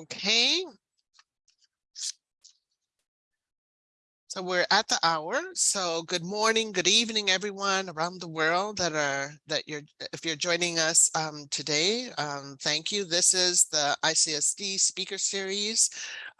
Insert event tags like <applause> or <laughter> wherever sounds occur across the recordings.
Okay. So we're at the hour. So good morning, good evening, everyone around the world that are that you're if you're joining us um, today. Um, thank you. This is the ICSD speaker series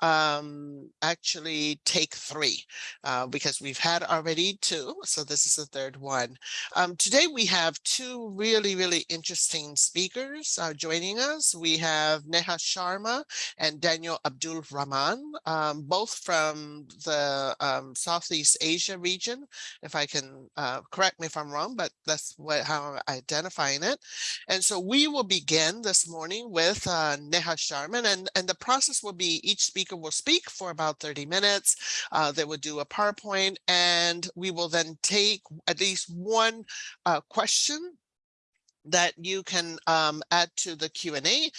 um, actually take three uh, because we've had already two. So this is the third one. Um, today we have two really, really interesting speakers uh, joining us. We have Neha Sharma and Daniel Abdul Rahman, um, both from the um, Southeast Asia region. If I can uh, correct me if I'm wrong, but that's what how I'm identifying it. And so we will begin this morning with uh, Neha Sharma and, and the process will be each speaker speaker will speak for about 30 minutes. Uh, they will do a PowerPoint and we will then take at least one uh, question that you can um, add to the Q&A.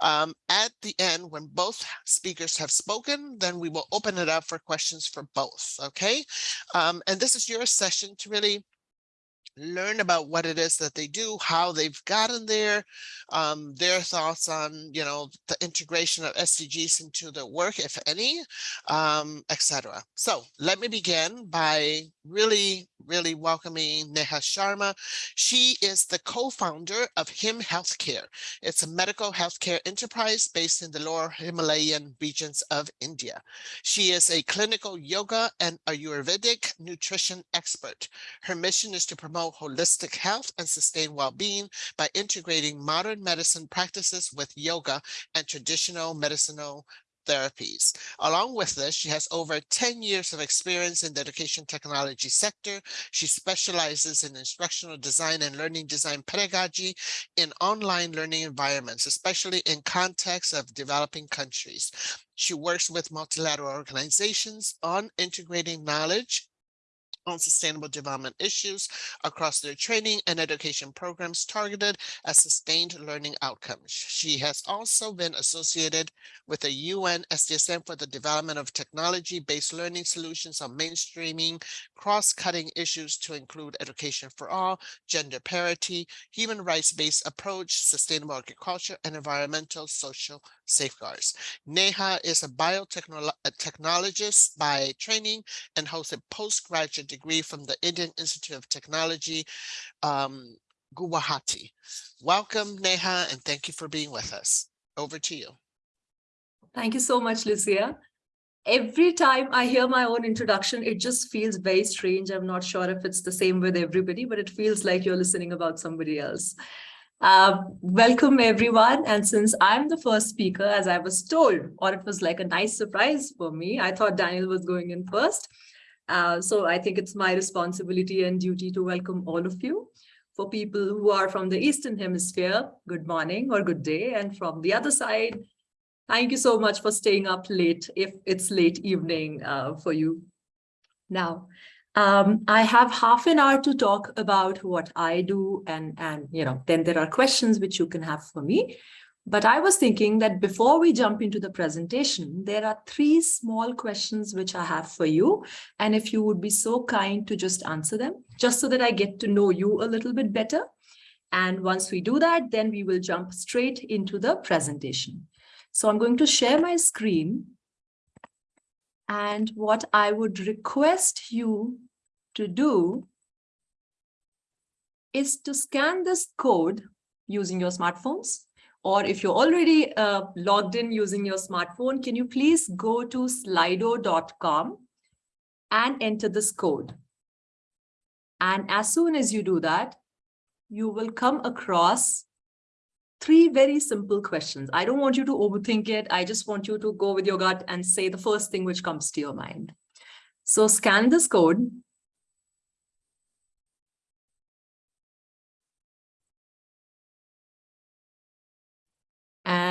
Um, at the end, when both speakers have spoken, then we will open it up for questions for both, okay? Um, and this is your session to really learn about what it is that they do, how they've gotten there, um, their thoughts on, you know, the integration of SDGs into the work, if any, um, etc. So let me begin by really, really welcoming Neha Sharma. She is the co-founder of HIM Healthcare. It's a medical healthcare enterprise based in the lower Himalayan regions of India. She is a clinical yoga and Ayurvedic nutrition expert. Her mission is to promote promote holistic health and sustain well-being by integrating modern medicine practices with yoga and traditional medicinal therapies. Along with this, she has over 10 years of experience in the education technology sector. She specializes in instructional design and learning design pedagogy in online learning environments, especially in contexts of developing countries. She works with multilateral organizations on integrating knowledge on sustainable development issues across their training and education programs targeted at sustained learning outcomes. She has also been associated with the UN SDSN for the development of technology-based learning solutions on mainstreaming cross-cutting issues to include education for all, gender parity, human rights-based approach, sustainable agriculture, and environmental social safeguards. Neha is a biotechnologist by training and holds a postgraduate degree from the Indian Institute of Technology, um, Guwahati. Welcome, Neha, and thank you for being with us. Over to you. Thank you so much, Lucia. Every time I hear my own introduction, it just feels very strange. I'm not sure if it's the same with everybody, but it feels like you're listening about somebody else. Uh, welcome everyone. And since I'm the first speaker, as I was told, or it was like a nice surprise for me, I thought Daniel was going in first. Uh, so I think it's my responsibility and duty to welcome all of you. For people who are from the Eastern Hemisphere, good morning or good day. And from the other side, thank you so much for staying up late if it's late evening uh, for you. Now, um, I have half an hour to talk about what I do and, and, you know, then there are questions which you can have for me. But I was thinking that before we jump into the presentation, there are three small questions which I have for you. And if you would be so kind to just answer them, just so that I get to know you a little bit better. And once we do that, then we will jump straight into the presentation. So I'm going to share my screen. And what I would request you to do is to scan this code using your smartphones or if you're already uh, logged in using your smartphone, can you please go to slido.com and enter this code. And as soon as you do that, you will come across three very simple questions. I don't want you to overthink it. I just want you to go with your gut and say the first thing which comes to your mind. So scan this code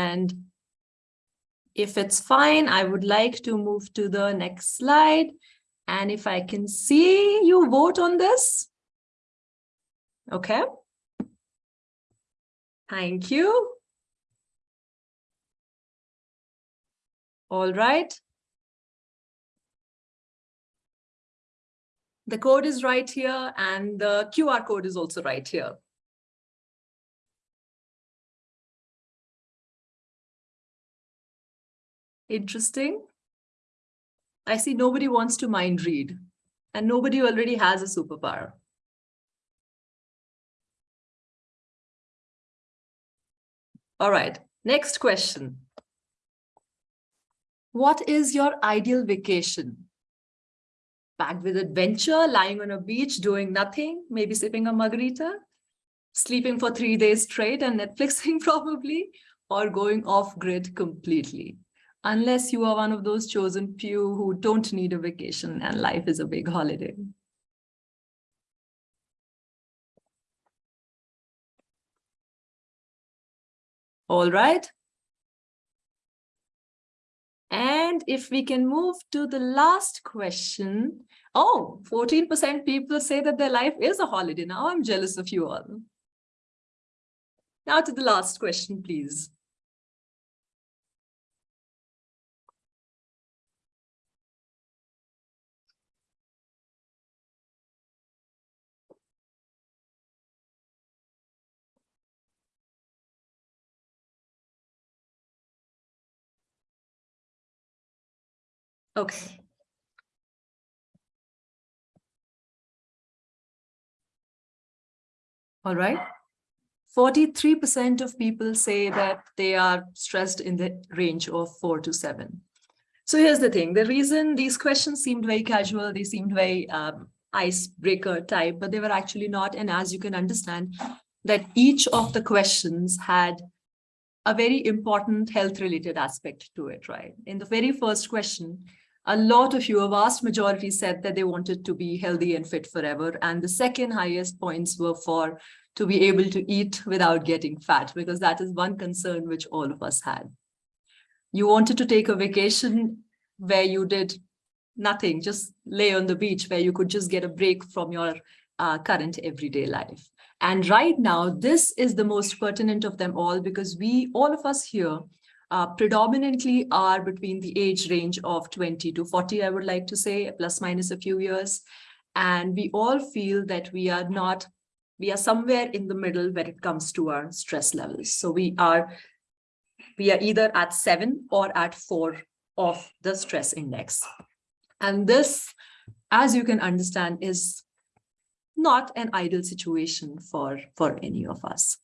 And if it's fine, I would like to move to the next slide. And if I can see you vote on this. Okay. Thank you. All right. The code is right here and the QR code is also right here. Interesting. I see nobody wants to mind read and nobody already has a superpower. All right, next question. What is your ideal vacation? Packed with adventure, lying on a beach, doing nothing, maybe sipping a margarita, sleeping for three days straight and Netflixing <laughs> probably, or going off grid completely. Unless you are one of those chosen few who don't need a vacation and life is a big holiday. All right. And if we can move to the last question. Oh, 14% people say that their life is a holiday. Now I'm jealous of you all. Now to the last question, please. Okay. All right. 43% of people say that they are stressed in the range of four to seven. So here's the thing. The reason these questions seemed very casual, they seemed very um, icebreaker type, but they were actually not. And as you can understand, that each of the questions had a very important health related aspect to it, right? In the very first question, a lot of you, a vast majority said that they wanted to be healthy and fit forever. And the second highest points were for to be able to eat without getting fat, because that is one concern which all of us had. You wanted to take a vacation where you did nothing, just lay on the beach where you could just get a break from your uh, current everyday life. And right now, this is the most pertinent of them all because we, all of us here, uh, predominantly are between the age range of 20 to 40, I would like to say, plus minus a few years. And we all feel that we are not, we are somewhere in the middle when it comes to our stress levels. So we are, we are either at seven or at four of the stress index. And this, as you can understand, is not an ideal situation for, for any of us.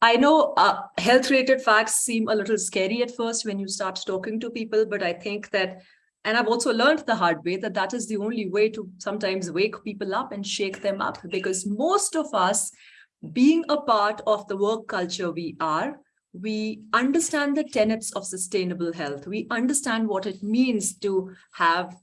I know uh, health-related facts seem a little scary at first when you start talking to people, but I think that, and I've also learned the hard way that that is the only way to sometimes wake people up and shake them up because most of us, being a part of the work culture we are, we understand the tenets of sustainable health. We understand what it means to have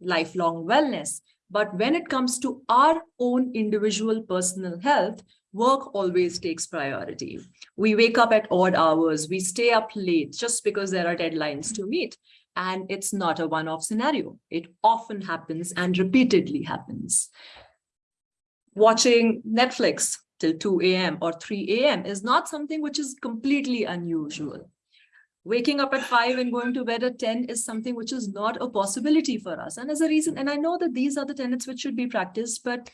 lifelong wellness. But when it comes to our own individual personal health, work always takes priority. We wake up at odd hours, we stay up late just because there are deadlines to meet. And it's not a one-off scenario. It often happens and repeatedly happens. Watching Netflix till 2 a.m. or 3 a.m. is not something which is completely unusual. Waking up at 5 and going to bed at 10 is something which is not a possibility for us. And as a reason, and I know that these are the tenets which should be practiced, but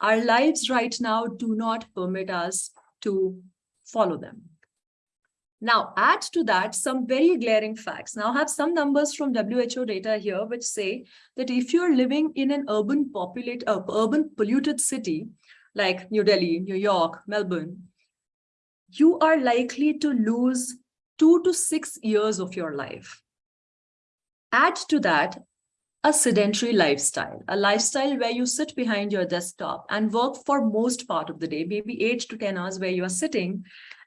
our lives right now do not permit us to follow them. Now, add to that some very glaring facts. Now, I have some numbers from WHO data here which say that if you're living in an urban populate, uh, urban polluted city like New Delhi, New York, Melbourne, you are likely to lose two to six years of your life. Add to that a sedentary lifestyle, a lifestyle where you sit behind your desktop and work for most part of the day, maybe eight to 10 hours where you are sitting,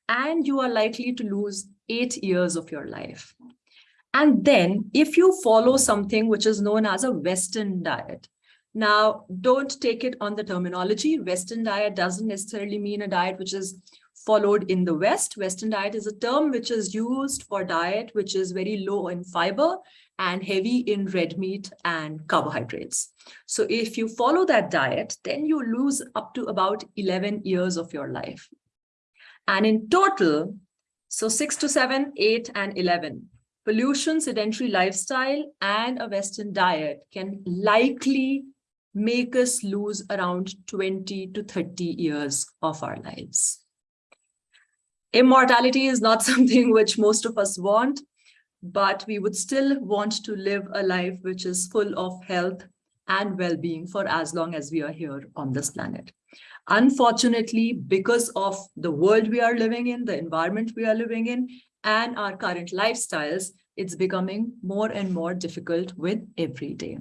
and you are likely to lose eight years of your life. And then if you follow something which is known as a Western diet, now don't take it on the terminology. Western diet doesn't necessarily mean a diet which is followed in the West. Western diet is a term which is used for diet which is very low in fiber and heavy in red meat and carbohydrates. So if you follow that diet, then you lose up to about 11 years of your life. And in total, so six to seven, eight, and 11, pollution, sedentary lifestyle, and a Western diet can likely make us lose around 20 to 30 years of our lives. Immortality is not <laughs> something which most of us want, but we would still want to live a life which is full of health and well-being for as long as we are here on this planet. Unfortunately, because of the world we are living in, the environment we are living in, and our current lifestyles, it's becoming more and more difficult with every day.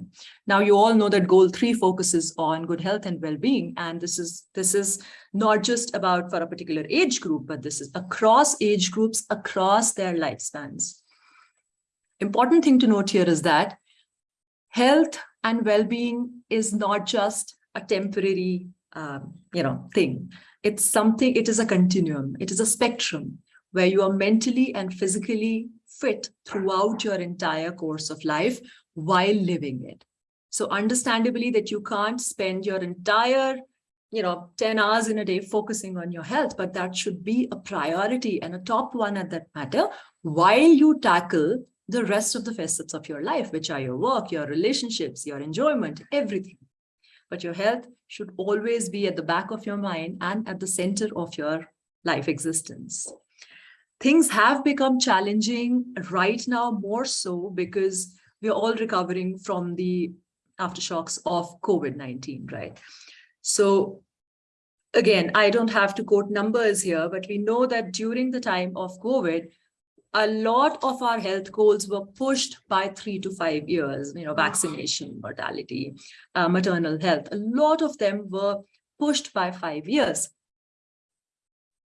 Now, you all know that goal three focuses on good health and well-being, and this is this is not just about for a particular age group, but this is across age groups, across their lifespans. Important thing to note here is that health and well-being is not just a temporary um, you know thing it's something it is a continuum it is a spectrum where you are mentally and physically fit throughout your entire course of life while living it so understandably that you can't spend your entire you know 10 hours in a day focusing on your health but that should be a priority and a top one at that matter while you tackle the rest of the facets of your life, which are your work, your relationships, your enjoyment, everything. But your health should always be at the back of your mind and at the center of your life existence. Things have become challenging right now more so because we're all recovering from the aftershocks of COVID-19, right? So again, I don't have to quote numbers here, but we know that during the time of COVID, a lot of our health goals were pushed by three to five years, you know, vaccination, mortality, uh, maternal health. A lot of them were pushed by five years.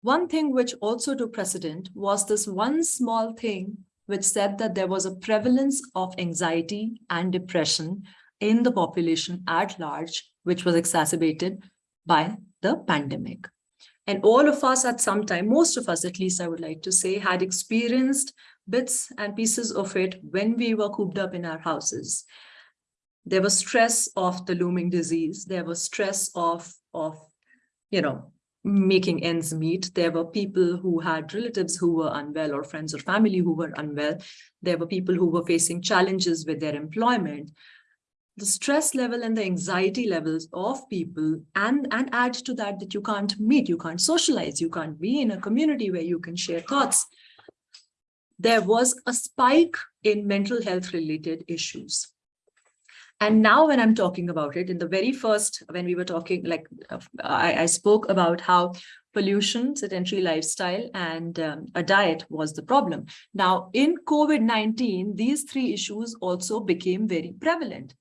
One thing which also took precedent was this one small thing which said that there was a prevalence of anxiety and depression in the population at large, which was exacerbated by the pandemic. And all of us at some time, most of us at least I would like to say, had experienced bits and pieces of it when we were cooped up in our houses. There was stress of the looming disease. There was stress of, of you know, making ends meet. There were people who had relatives who were unwell or friends or family who were unwell. There were people who were facing challenges with their employment the stress level and the anxiety levels of people and and add to that that you can't meet you can't socialize you can't be in a community where you can share thoughts there was a spike in mental health related issues and now when i'm talking about it in the very first when we were talking like i, I spoke about how pollution sedentary lifestyle and um, a diet was the problem now in covid-19 these three issues also became very prevalent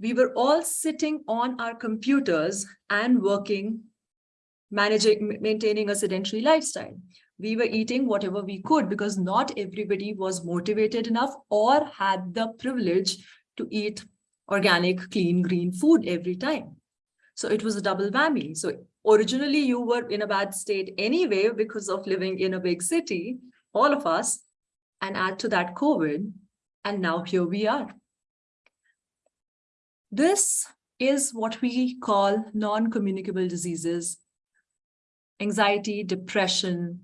we were all sitting on our computers and working, managing, maintaining a sedentary lifestyle. We were eating whatever we could because not everybody was motivated enough or had the privilege to eat organic, clean, green food every time. So it was a double whammy. So originally you were in a bad state anyway because of living in a big city, all of us, and add to that COVID, and now here we are. This is what we call non-communicable diseases, anxiety, depression,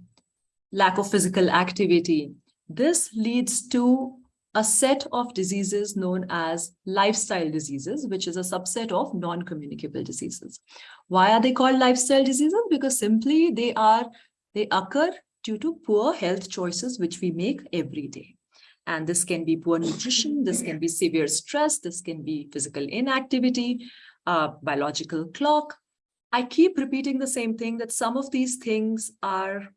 lack of physical activity. This leads to a set of diseases known as lifestyle diseases, which is a subset of non-communicable diseases. Why are they called lifestyle diseases? Because simply they are they occur due to poor health choices which we make every day. And this can be poor nutrition, this can be severe stress, this can be physical inactivity, uh, biological clock. I keep repeating the same thing that some of these things are,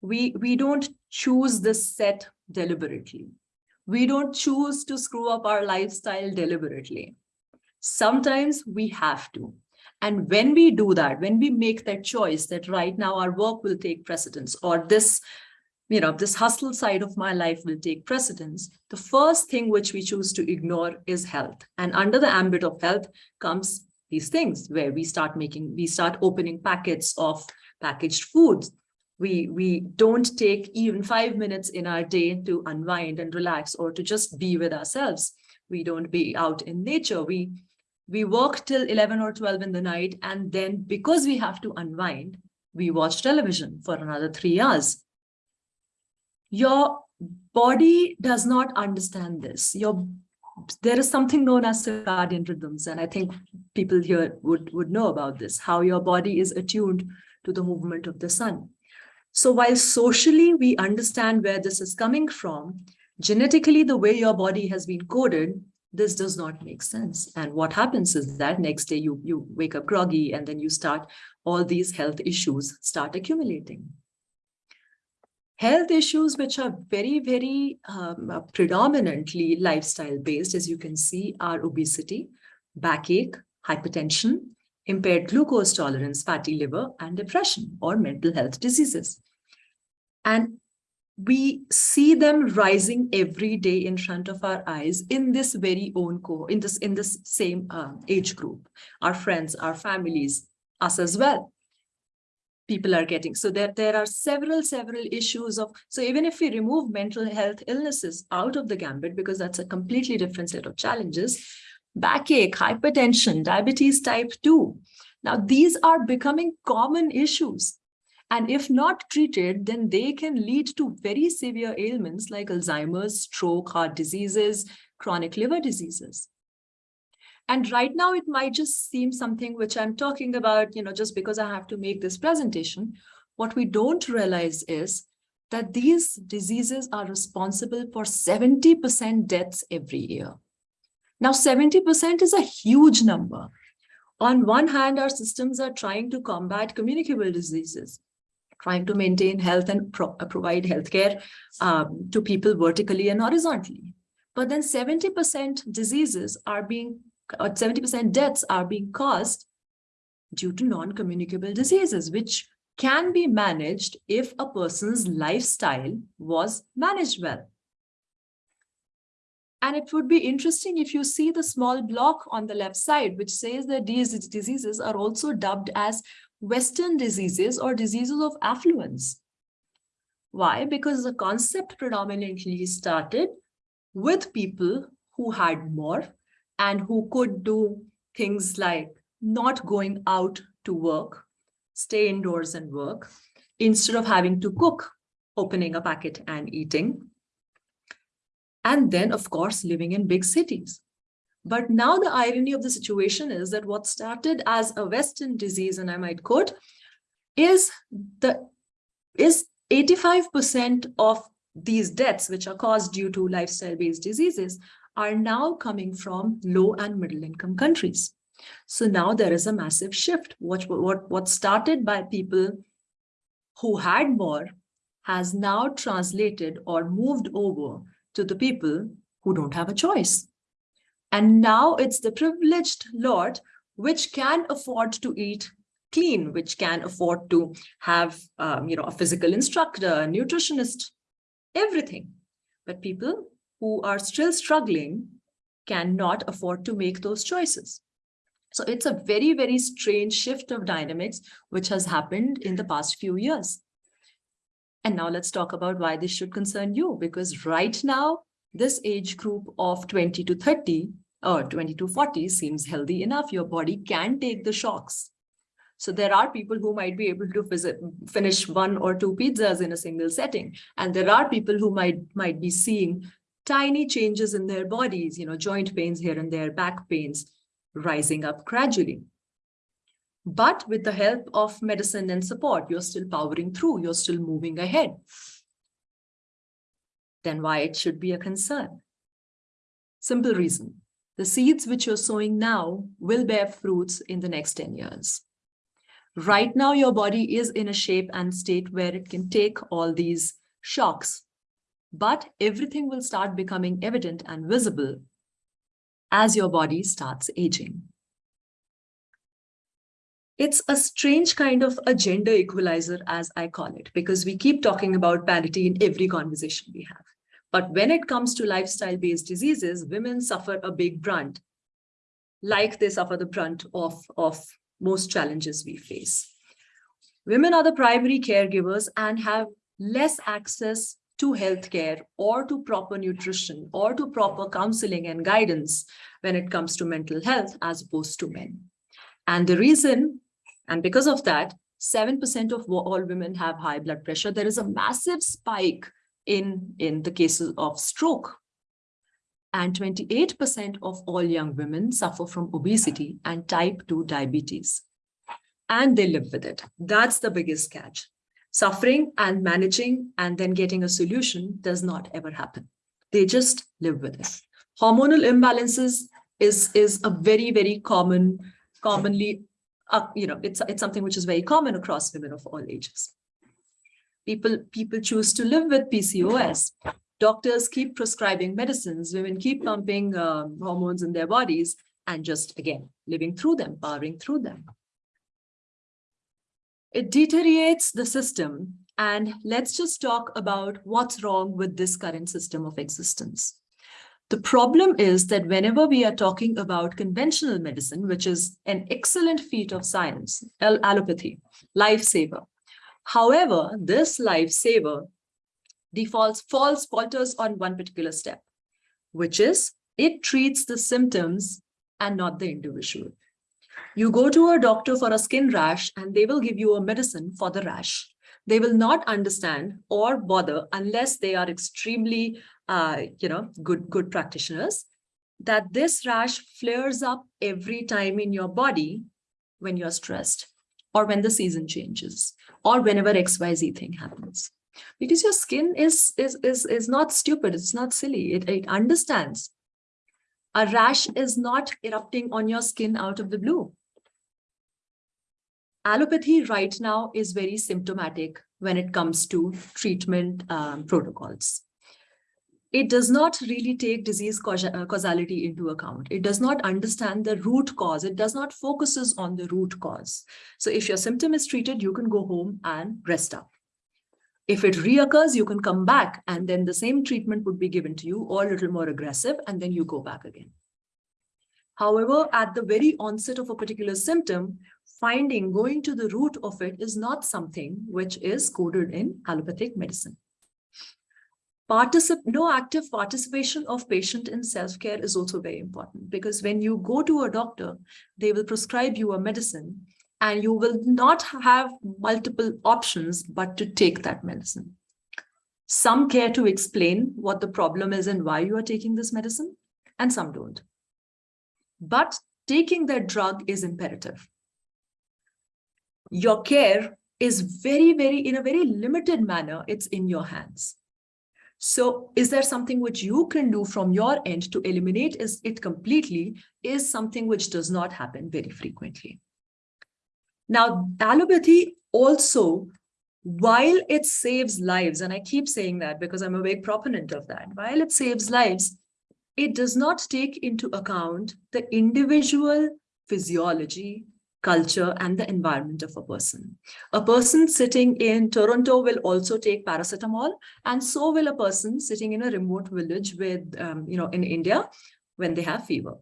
we, we don't choose this set deliberately. We don't choose to screw up our lifestyle deliberately. Sometimes we have to. And when we do that, when we make that choice that right now our work will take precedence or this you know, this hustle side of my life will take precedence, the first thing which we choose to ignore is health. And under the ambit of health comes these things where we start making, we start opening packets of packaged foods. We, we don't take even five minutes in our day to unwind and relax or to just be with ourselves. We don't be out in nature. We, we work till 11 or 12 in the night. And then because we have to unwind, we watch television for another three hours your body does not understand this. Your there is something known as circadian rhythms, and I think people here would, would know about this, how your body is attuned to the movement of the sun. So while socially we understand where this is coming from, genetically the way your body has been coded, this does not make sense. And what happens is that next day you, you wake up groggy and then you start, all these health issues start accumulating. Health issues which are very, very um, predominantly lifestyle based, as you can see, are obesity, backache, hypertension, impaired glucose tolerance, fatty liver, and depression or mental health diseases. And we see them rising every day in front of our eyes in this very own core, in this in this same uh, age group our friends our families us as well people are getting so there there are several several issues of so even if we remove mental health illnesses out of the gambit because that's a completely different set of challenges backache hypertension diabetes type 2 now these are becoming common issues and if not treated, then they can lead to very severe ailments like Alzheimer's, stroke, heart diseases, chronic liver diseases. And right now it might just seem something which I'm talking about, you know, just because I have to make this presentation. What we don't realize is that these diseases are responsible for 70% deaths every year. Now, 70% is a huge number. On one hand, our systems are trying to combat communicable diseases trying to maintain health and pro uh, provide healthcare um, to people vertically and horizontally. But then 70% diseases are being, 70% deaths are being caused due to non-communicable diseases, which can be managed if a person's lifestyle was managed well. And it would be interesting if you see the small block on the left side, which says that these diseases are also dubbed as Western diseases or diseases of affluence. Why? Because the concept predominantly started with people who had more and who could do things like not going out to work, stay indoors and work, instead of having to cook, opening a packet and eating. And then, of course, living in big cities. But now the irony of the situation is that what started as a Western disease, and I might quote, is the is 85% of these deaths, which are caused due to lifestyle-based diseases, are now coming from low and middle income countries. So now there is a massive shift. What, what, what started by people who had more has now translated or moved over to the people who don't have a choice. And now it's the privileged lot which can afford to eat clean, which can afford to have, um, you know, a physical instructor, a nutritionist, everything. But people who are still struggling cannot afford to make those choices. So it's a very, very strange shift of dynamics, which has happened in the past few years. And now let's talk about why this should concern you, because right now, this age group of 20 to 30 or 20 to 40 seems healthy enough. Your body can take the shocks. So there are people who might be able to visit, finish one or two pizzas in a single setting. And there are people who might, might be seeing tiny changes in their bodies, you know, joint pains here and there, back pains rising up gradually. But with the help of medicine and support, you're still powering through, you're still moving ahead. Then why it should be a concern? Simple reason. The seeds which you're sowing now will bear fruits in the next 10 years. Right now, your body is in a shape and state where it can take all these shocks, but everything will start becoming evident and visible as your body starts aging. It's a strange kind of a gender equalizer, as I call it, because we keep talking about parity in every conversation we have. But when it comes to lifestyle-based diseases, women suffer a big brunt, like they suffer the brunt of, of most challenges we face. Women are the primary caregivers and have less access to healthcare or to proper nutrition or to proper counseling and guidance when it comes to mental health as opposed to men. And the reason, and because of that, 7% of all women have high blood pressure. There is a massive spike in, in the cases of stroke. And 28% of all young women suffer from obesity and type 2 diabetes. And they live with it. That's the biggest catch. Suffering and managing and then getting a solution does not ever happen. They just live with it. Hormonal imbalances is, is a very, very common, commonly, uh, you know, it's, it's something which is very common across women of all ages. People, people choose to live with PCOS. Doctors keep prescribing medicines. Women keep pumping um, hormones in their bodies and just, again, living through them, powering through them. It deteriorates the system. And let's just talk about what's wrong with this current system of existence. The problem is that whenever we are talking about conventional medicine, which is an excellent feat of science, allopathy, lifesaver. However, this lifesaver defaults, falls, falters on one particular step, which is it treats the symptoms and not the individual. You go to a doctor for a skin rash and they will give you a medicine for the rash. They will not understand or bother unless they are extremely, uh, you know, good, good practitioners that this rash flares up every time in your body when you're stressed or when the season changes or whenever XYZ thing happens. Because your skin is, is, is, is not stupid, it's not silly, it, it understands. A rash is not erupting on your skin out of the blue. Allopathy right now is very symptomatic when it comes to treatment um, protocols. It does not really take disease uh, causality into account. It does not understand the root cause. It does not focuses on the root cause. So if your symptom is treated, you can go home and rest up. If it reoccurs, you can come back and then the same treatment would be given to you or a little more aggressive and then you go back again. However, at the very onset of a particular symptom, finding going to the root of it is not something which is coded in allopathic medicine. Particip no active participation of patient in self-care is also very important because when you go to a doctor, they will prescribe you a medicine and you will not have multiple options but to take that medicine. Some care to explain what the problem is and why you are taking this medicine, and some don't. But taking that drug is imperative your care is very, very, in a very limited manner, it's in your hands. So is there something which you can do from your end to eliminate is it completely is something which does not happen very frequently. Now, allopathy also, while it saves lives, and I keep saying that because I'm a big proponent of that, while it saves lives, it does not take into account the individual physiology, culture and the environment of a person. A person sitting in Toronto will also take paracetamol and so will a person sitting in a remote village with, um, you know, in India when they have fever.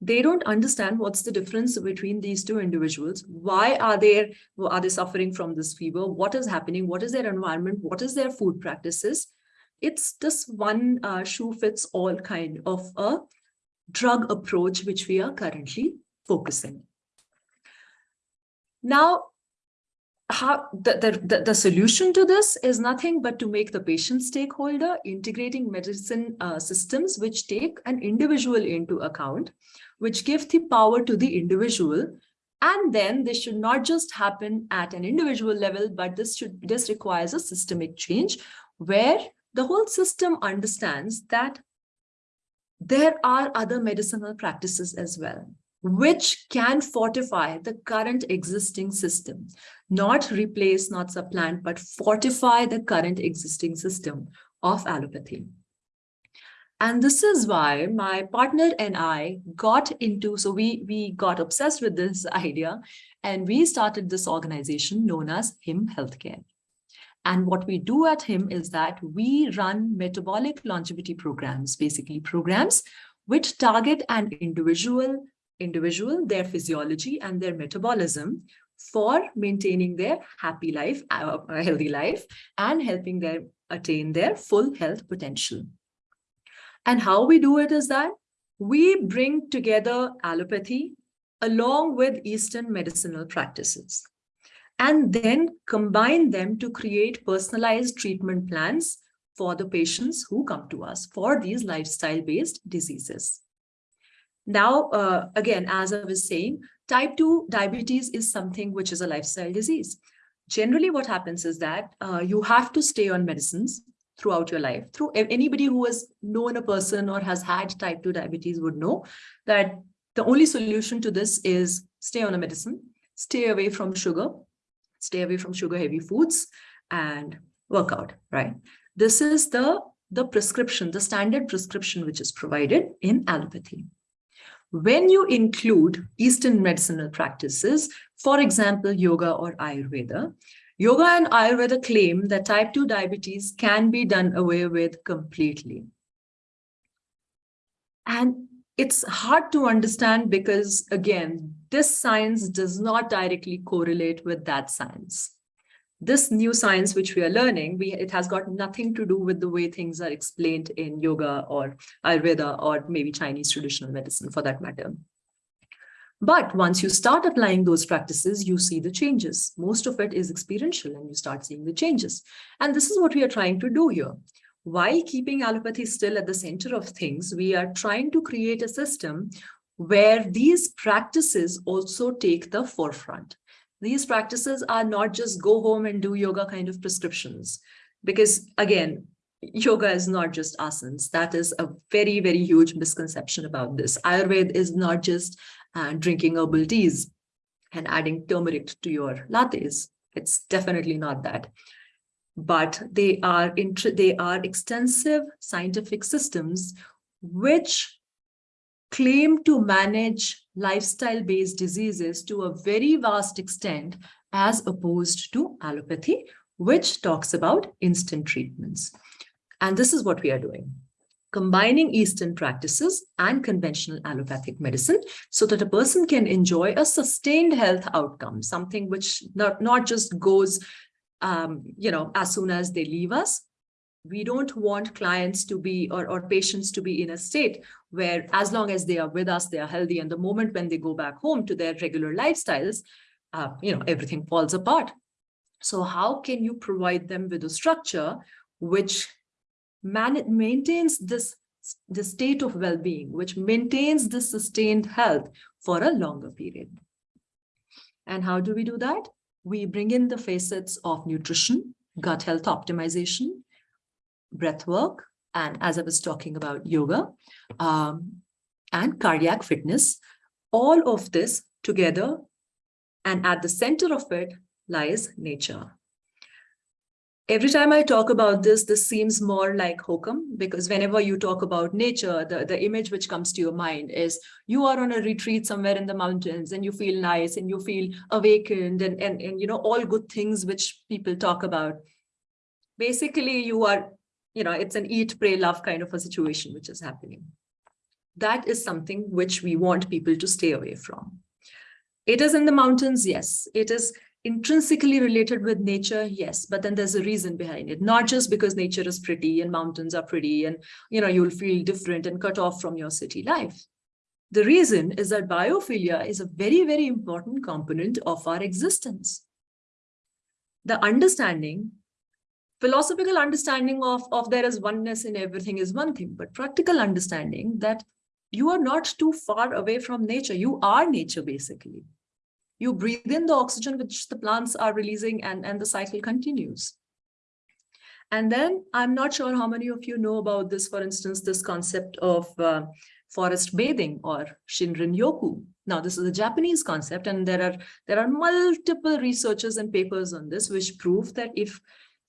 They don't understand what's the difference between these two individuals. Why are they, are they suffering from this fever? What is happening? What is their environment? What is their food practices? It's just one uh, shoe fits all kind of a drug approach, which we are currently focusing. Now, how the, the, the, solution to this is nothing but to make the patient stakeholder integrating medicine uh, systems which take an individual into account, which give the power to the individual. And then this should not just happen at an individual level, but this should this requires a systemic change where the whole system understands that there are other medicinal practices as well which can fortify the current existing system, not replace, not supplant, but fortify the current existing system of allopathy. And this is why my partner and I got into, so we, we got obsessed with this <laughs> idea and we started this organization known as HIM Healthcare. And what we do at HIM is that we run metabolic longevity programs, basically programs which target an individual individual, their physiology and their metabolism for maintaining their happy life, uh, healthy life, and helping them attain their full health potential. And how we do it is that we bring together allopathy along with Eastern medicinal practices and then combine them to create personalized treatment plans for the patients who come to us for these lifestyle-based diseases. Now, uh, again, as I was saying, type 2 diabetes is something which is a lifestyle disease. generally what happens is that uh, you have to stay on medicines throughout your life. Through anybody who has known a person or has had type 2 diabetes would know that the only solution to this is stay on a medicine, stay away from sugar, stay away from sugar heavy foods and work out, right? This is the, the prescription, the standard prescription which is provided in allopathy. When you include Eastern medicinal practices, for example, yoga or Ayurveda, yoga and Ayurveda claim that type 2 diabetes can be done away with completely. And it's hard to understand because, again, this science does not directly correlate with that science. This new science which we are learning, we, it has got nothing to do with the way things are explained in yoga or Ayurveda or maybe Chinese traditional medicine for that matter. But once you start applying those practices, you see the changes. Most of it is experiential and you start seeing the changes. And this is what we are trying to do here. While keeping allopathy still at the center of things, we are trying to create a system where these practices also take the forefront. These practices are not just go home and do yoga kind of prescriptions. Because again, yoga is not just asanas. That is a very, very huge misconception about this. Ayurveda is not just uh, drinking herbal teas and adding turmeric to your lattes. It's definitely not that. But they are they are extensive scientific systems which claim to manage lifestyle-based diseases to a very vast extent as opposed to allopathy, which talks about instant treatments. And this is what we are doing combining Eastern practices and conventional allopathic medicine so that a person can enjoy a sustained health outcome, something which not, not just goes, um, you know, as soon as they leave us. We don't want clients to be or, or patients to be in a state where as long as they are with us, they are healthy. And the moment when they go back home to their regular lifestyles, uh, you know, everything falls apart. So how can you provide them with a structure which maintains this the state of well-being, which maintains the sustained health for a longer period. And how do we do that? We bring in the facets of nutrition, gut health optimization, breath work, and as I was talking about yoga, um, and cardiac fitness. All of this together, and at the center of it lies nature every time I talk about this, this seems more like hokum because whenever you talk about nature, the, the image which comes to your mind is you are on a retreat somewhere in the mountains and you feel nice and you feel awakened and, and, and you know, all good things which people talk about. Basically, you are, you know, it's an eat, pray, love kind of a situation which is happening. That is something which we want people to stay away from. It is in the mountains, yes. It is intrinsically related with nature yes but then there's a reason behind it not just because nature is pretty and mountains are pretty and you know you'll feel different and cut off from your city life the reason is that biophilia is a very very important component of our existence the understanding philosophical understanding of of there is oneness in everything is one thing but practical understanding that you are not too far away from nature you are nature basically you breathe in the oxygen which the plants are releasing and, and the cycle continues. And then I'm not sure how many of you know about this, for instance, this concept of uh, forest bathing or Shinrin Yoku. Now, this is a Japanese concept, and there are there are multiple researches and papers on this which prove that if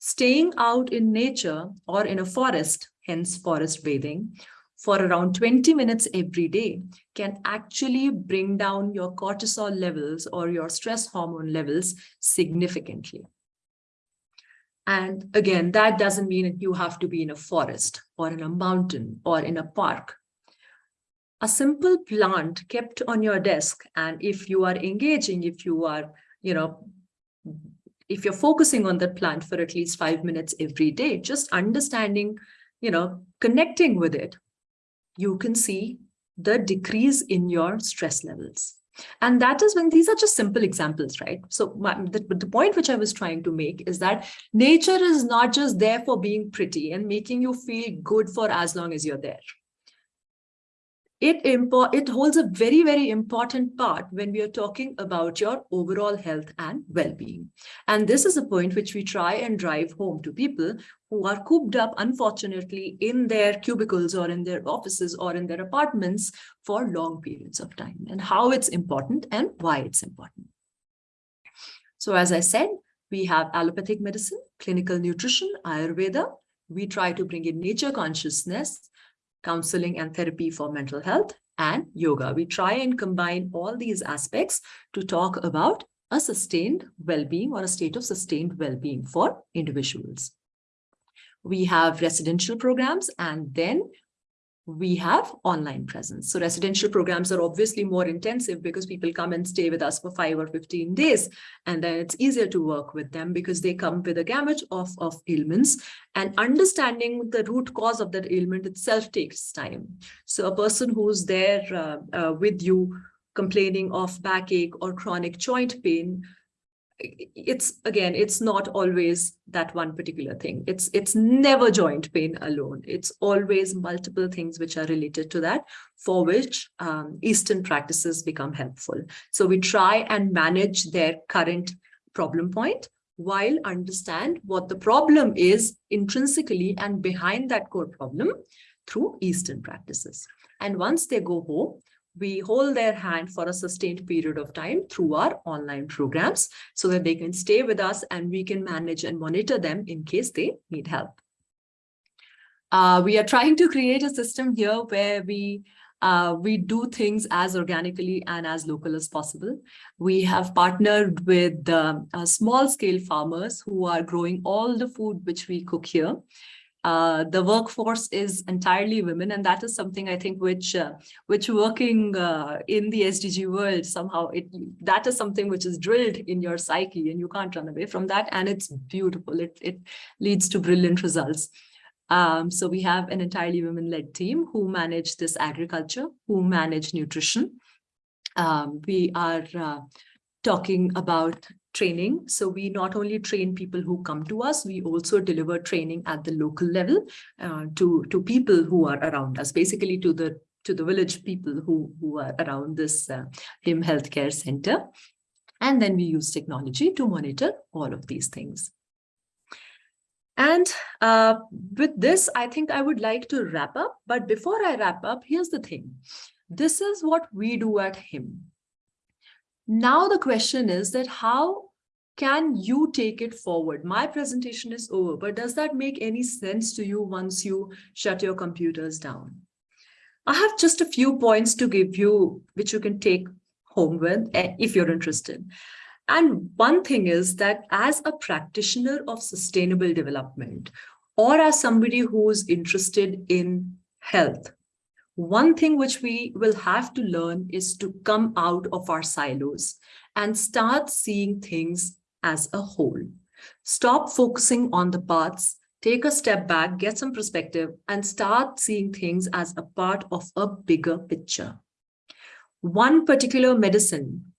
staying out in nature or in a forest, hence forest bathing, for around 20 minutes every day can actually bring down your cortisol levels or your stress hormone levels significantly. And again, that doesn't mean that you have to be in a forest or in a mountain or in a park. A simple plant kept on your desk, and if you are engaging, if you are, you know, if you're focusing on that plant for at least five minutes every day, just understanding, you know, connecting with it you can see the decrease in your stress levels. And that is when these are just simple examples, right? So my, the, the point which I was trying to make is that nature is not just there for being pretty and making you feel good for as long as you're there. It it holds a very, very important part when we are talking about your overall health and well-being. And this is a point which we try and drive home to people who are cooped up, unfortunately, in their cubicles or in their offices or in their apartments for long periods of time and how it's important and why it's important. So as I said, we have allopathic medicine, clinical nutrition, Ayurveda. We try to bring in nature consciousness, counseling and therapy for mental health, and yoga. We try and combine all these aspects to talk about a sustained well-being or a state of sustained well-being for individuals. We have residential programs and then we have online presence. So residential programs are obviously more intensive because people come and stay with us for five or 15 days. And then it's easier to work with them because they come with a gamut of, of ailments and understanding the root cause of that ailment itself takes time. So a person who's there uh, uh, with you complaining of backache or chronic joint pain it's again it's not always that one particular thing. It's it's never joint pain alone. It's always multiple things which are related to that for which um, eastern practices become helpful. So we try and manage their current problem point while understand what the problem is intrinsically and behind that core problem through eastern practices. And once they go home we hold their hand for a sustained period of time through our online programs so that they can stay with us and we can manage and monitor them in case they need help. Uh, we are trying to create a system here where we uh, we do things as organically and as local as possible. We have partnered with um, uh, small scale farmers who are growing all the food which we cook here. Uh, the workforce is entirely women, and that is something I think which uh, which working uh, in the SDG world somehow it that is something which is drilled in your psyche, and you can't run away from that. And it's beautiful. It it leads to brilliant results. Um, so we have an entirely women-led team who manage this agriculture, who manage nutrition. Um, we are uh, talking about training. So we not only train people who come to us, we also deliver training at the local level uh, to, to people who are around us, basically to the to the village people who, who are around this uh, HIM Healthcare Center. And then we use technology to monitor all of these things. And uh, with this, I think I would like to wrap up. But before I wrap up, here's the thing. This is what we do at HIM. Now the question is that how can you take it forward? My presentation is over, but does that make any sense to you once you shut your computers down? I have just a few points to give you, which you can take home with eh, if you're interested. And one thing is that as a practitioner of sustainable development, or as somebody who's interested in health, one thing which we will have to learn is to come out of our silos and start seeing things as a whole. Stop focusing on the parts, take a step back, get some perspective, and start seeing things as a part of a bigger picture. One particular medicine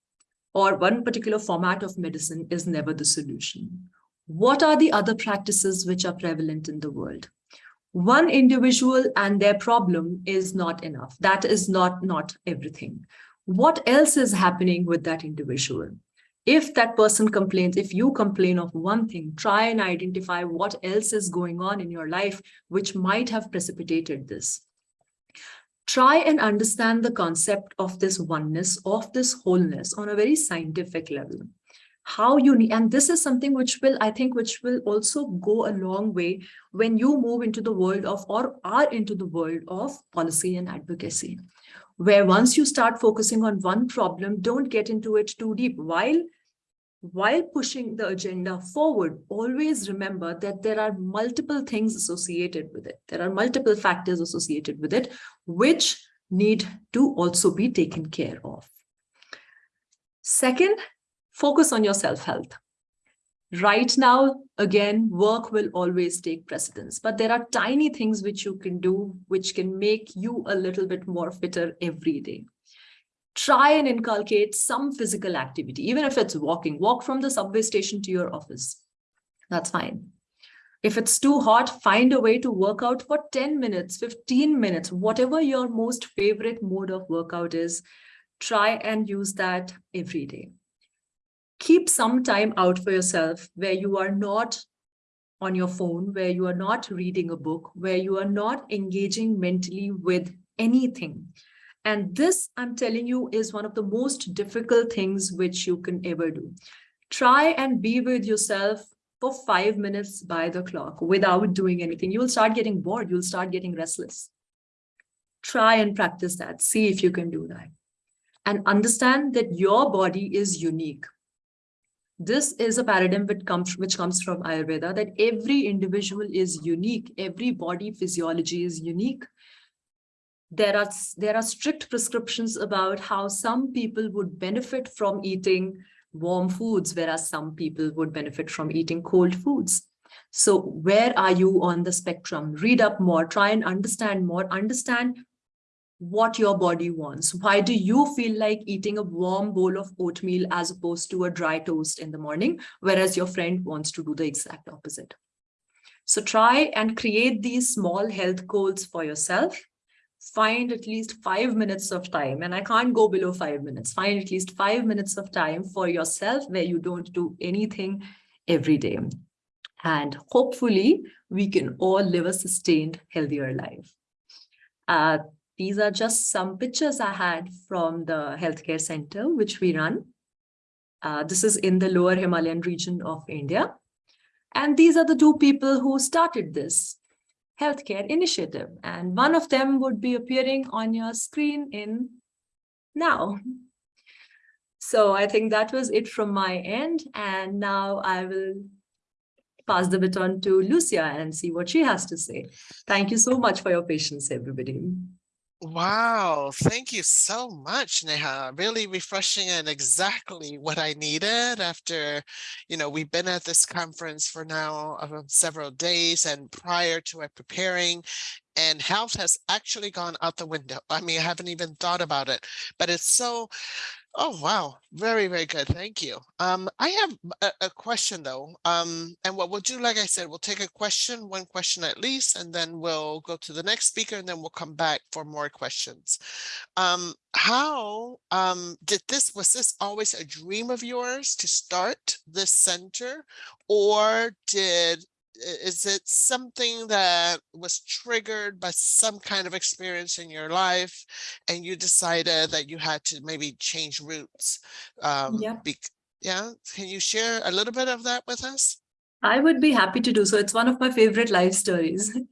or one particular format of medicine is never the solution. What are the other practices which are prevalent in the world? one individual and their problem is not enough. That is not, not everything. What else is happening with that individual? If that person complains, if you complain of one thing, try and identify what else is going on in your life which might have precipitated this. Try and understand the concept of this oneness, of this wholeness on a very scientific level how you need and this is something which will i think which will also go a long way when you move into the world of or are into the world of policy and advocacy where once you start focusing on one problem don't get into it too deep while while pushing the agenda forward always remember that there are multiple things associated with it there are multiple factors associated with it which need to also be taken care of second focus on your self-health. Right now, again, work will always take precedence, but there are tiny things which you can do, which can make you a little bit more fitter every day. Try and inculcate some physical activity, even if it's walking, walk from the subway station to your office. That's fine. If it's too hot, find a way to work out for 10 minutes, 15 minutes, whatever your most favorite mode of workout is, try and use that every day. Keep some time out for yourself where you are not on your phone, where you are not reading a book, where you are not engaging mentally with anything. And this, I'm telling you, is one of the most difficult things which you can ever do. Try and be with yourself for five minutes by the clock without doing anything. You will start getting bored. You'll start getting restless. Try and practice that. See if you can do that. And understand that your body is unique. This is a paradigm which comes, which comes from Ayurveda, that every individual is unique. Every body physiology is unique. There are, there are strict prescriptions about how some people would benefit from eating warm foods, whereas some people would benefit from eating cold foods. So where are you on the spectrum? Read up more, try and understand more, understand what your body wants. Why do you feel like eating a warm bowl of oatmeal as opposed to a dry toast in the morning, whereas your friend wants to do the exact opposite? So try and create these small health goals for yourself find at least five minutes of time and I can't go below five minutes. Find at least five minutes of time for yourself where you don't do anything every day. And hopefully we can all live a sustained healthier life. Uh, these are just some pictures I had from the healthcare center which we run. Uh, this is in the lower Himalayan region of India. And these are the two people who started this healthcare initiative. And one of them would be appearing on your screen in now. So I think that was it from my end. And now I will pass the baton to Lucia and see what she has to say. Thank you so much for your patience, everybody. Wow, thank you so much, Neha. Really refreshing and exactly what I needed after, you know, we've been at this conference for now uh, several days and prior to it preparing and health has actually gone out the window. I mean, I haven't even thought about it, but it's so Oh, wow. Very, very good. Thank you. Um, I have a, a, question though. Um, and what we'll do, like I said, we'll take a question, one question at least, and then we'll go to the next speaker and then we'll come back for more questions. Um, how um, did this, was this always a dream of yours to start this center or did is it something that was triggered by some kind of experience in your life and you decided that you had to maybe change routes um yeah. yeah? Can you share a little bit of that with us? I would be happy to do so. It's one of my favorite life stories. <laughs>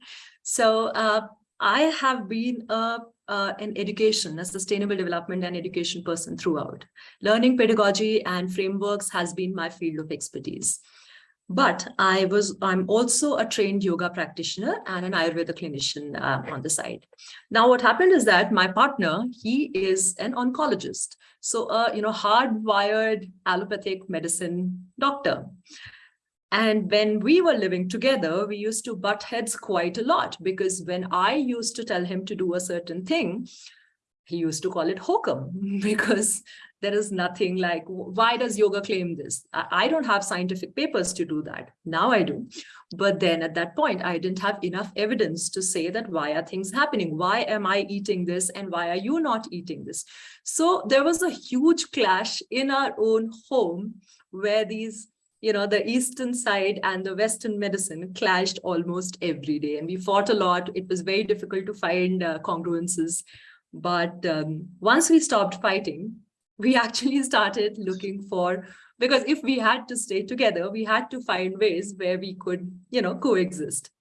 So uh, i have been a uh, in education, a sustainable development and education person throughout. Learning pedagogy and frameworks has been my field of expertise. But I was, I'm also a trained yoga practitioner and an Ayurveda clinician uh, on the side. Now, what happened is that my partner, he is an oncologist. So, uh, you know, hardwired allopathic medicine doctor. And when we were living together, we used to butt heads quite a lot because when I used to tell him to do a certain thing, he used to call it hokum <laughs> because there is nothing like, why does yoga claim this? I don't have scientific papers to do that. Now I do. But then at that point, I didn't have enough evidence to say that why are things happening? Why am I eating this? And why are you not eating this? So there was a huge clash in our own home where these you know, the Eastern side and the Western medicine clashed almost every day. And we fought a lot. It was very difficult to find uh, congruences. But um, once we stopped fighting, we actually started looking for because if we had to stay together we had to find ways where we could you know coexist.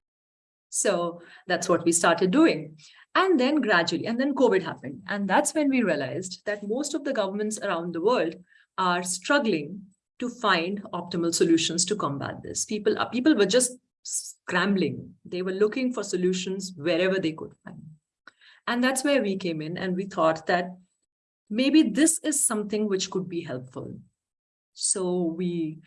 So that's what we started doing. And then gradually and then covid happened. And that's when we realized that most of the governments around the world are struggling to find optimal solutions to combat this. People uh, people were just scrambling. They were looking for solutions wherever they could find. And that's where we came in and we thought that maybe this is something which could be helpful. So we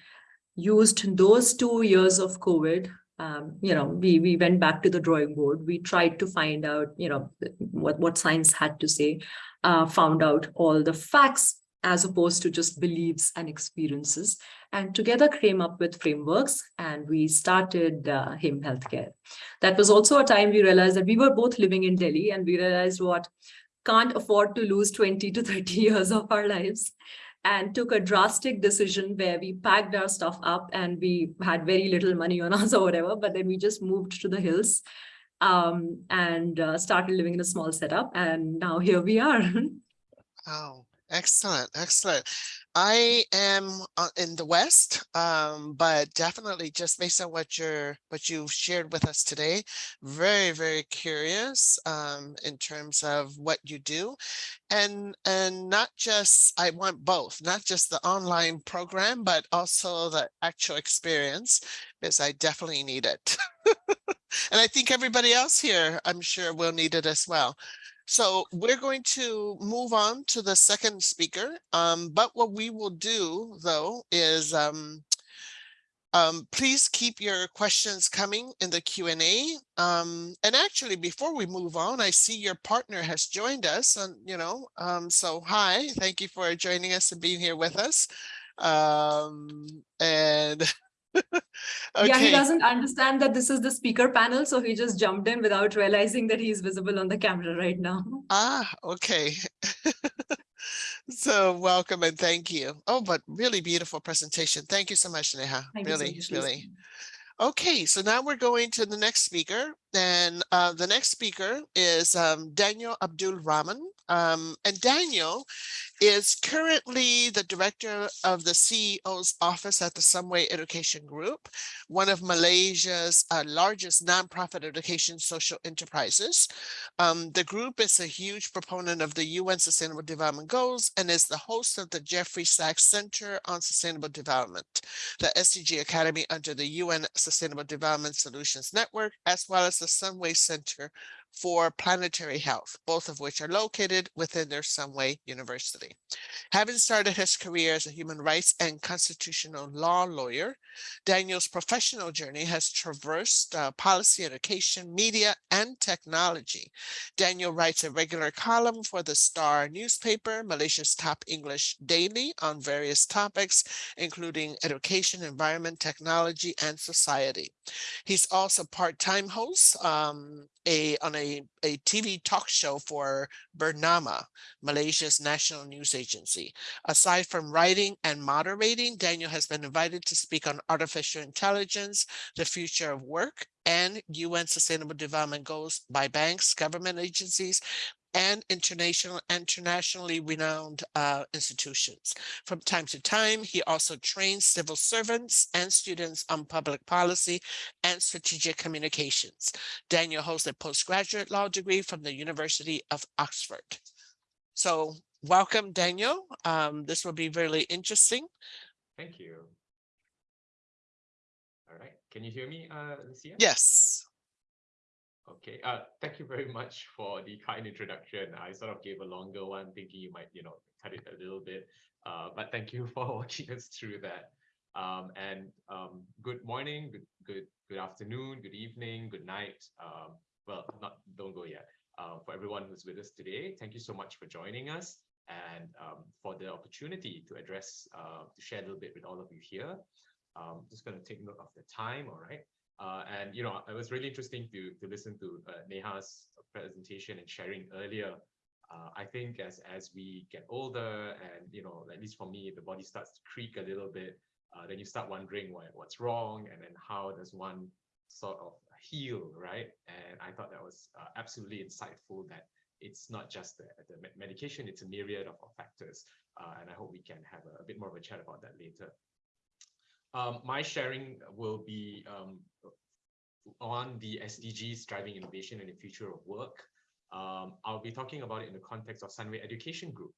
used those two years of COVID um, you know, we, we went back to the drawing board. We tried to find out, you know, what, what science had to say, uh, found out all the facts as opposed to just beliefs and experiences. And together came up with frameworks and we started uh, HIM Healthcare. That was also a time we realized that we were both living in Delhi and we realized what can't afford to lose 20 to 30 <laughs> years of our lives and took a drastic decision where we packed our stuff up and we had very little money on us <laughs> or whatever, but then we just moved to the hills um, and uh, started living in a small setup. And now here we are. <laughs> Oh, excellent, excellent. I am uh, in the West, um, but definitely just based on what you're what you've shared with us today, very, very curious um, in terms of what you do. And and not just I want both, not just the online program, but also the actual experience, because I definitely need it. <laughs> and I think everybody else here, I'm sure will need it as well. So we're going to move on to the second speaker. Um, but what we will do though is um, um, please keep your questions coming in the Q&A. Um, and actually, before we move on, I see your partner has joined us and, you know, um, so hi, thank you for joining us and being here with us. Um, <laughs> and Yeah, he doesn't understand that this is the speaker panel, so he just jumped in without realizing that he's visible on the camera right now. ah, okay. So welcome and thank you. Oh, but really beautiful presentation. Thank you so much, Neha. Thank you so Really, much, really. Okay, so now we're going to the next speaker, and uh, the next speaker is um, Daniel Abdul Rahman. Um, and Daniel is currently the director of the CEO's office at the Sunway Education Group, one of Malaysia's uh, largest nonprofit education social enterprises. Um, the group is a huge proponent of the UN Sustainable Development Goals and is the host of the Jeffrey Sachs Center on Sustainable Development, the SDG Academy under the UN Sustainable Development Solutions Network, as well as the Sunway Center for Planetary Health, both of which are located within their Sunway University. Having started his career as a human rights and constitutional law lawyer, Daniel's professional journey has traversed uh, policy, education, media, and technology. Daniel writes a regular column for the Star newspaper, Malaysia's top English daily on various topics, including education, environment, technology, and society. He's also part-time host um, a, on a, a TV talk show for Bernama, Malaysia's national news agency. Aside from writing and moderating, Daniel has been invited to speak on artificial intelligence, the future of work, and UN Sustainable Development Goals by banks, government agencies, and international, internationally renowned uh, institutions. From time to time, he also trains civil servants and students on public policy and strategic communications. Daniel holds a postgraduate law degree from the University of Oxford. So welcome, Daniel. Um, this will be really interesting. Thank you. All right, can you hear me, uh, Lucia? Yes. Okay, uh, thank you very much for the kind introduction. I sort of gave a longer one, thinking you might, you know, cut it a little bit. Uh, but thank you <laughs> for walking us through that. Um, and um, good morning, good, good, good afternoon, good evening, good night. Um, well, not don't go yet. Uh, for everyone who's with us today, thank you so much for joining us and um, for the opportunity to address, uh, to share a little bit with all of you here. Um, just going to take note of the time, all right? Uh, and you know, it was really interesting to to listen to uh, Neha's presentation and sharing earlier. Uh, I think as as we get older, and you know, at least for me, the body starts to creak a little bit. Uh, then you start wondering what what's wrong, and then how does one sort of heal, right? And I thought that was uh, absolutely insightful. That it's not just the, the medication; it's a myriad of, of factors. Uh, and I hope we can have a, a bit more of a chat about that later. Um, my sharing will be um, on the SDGs driving innovation and the future of work. Um, I'll be talking about it in the context of Sunway Education Group.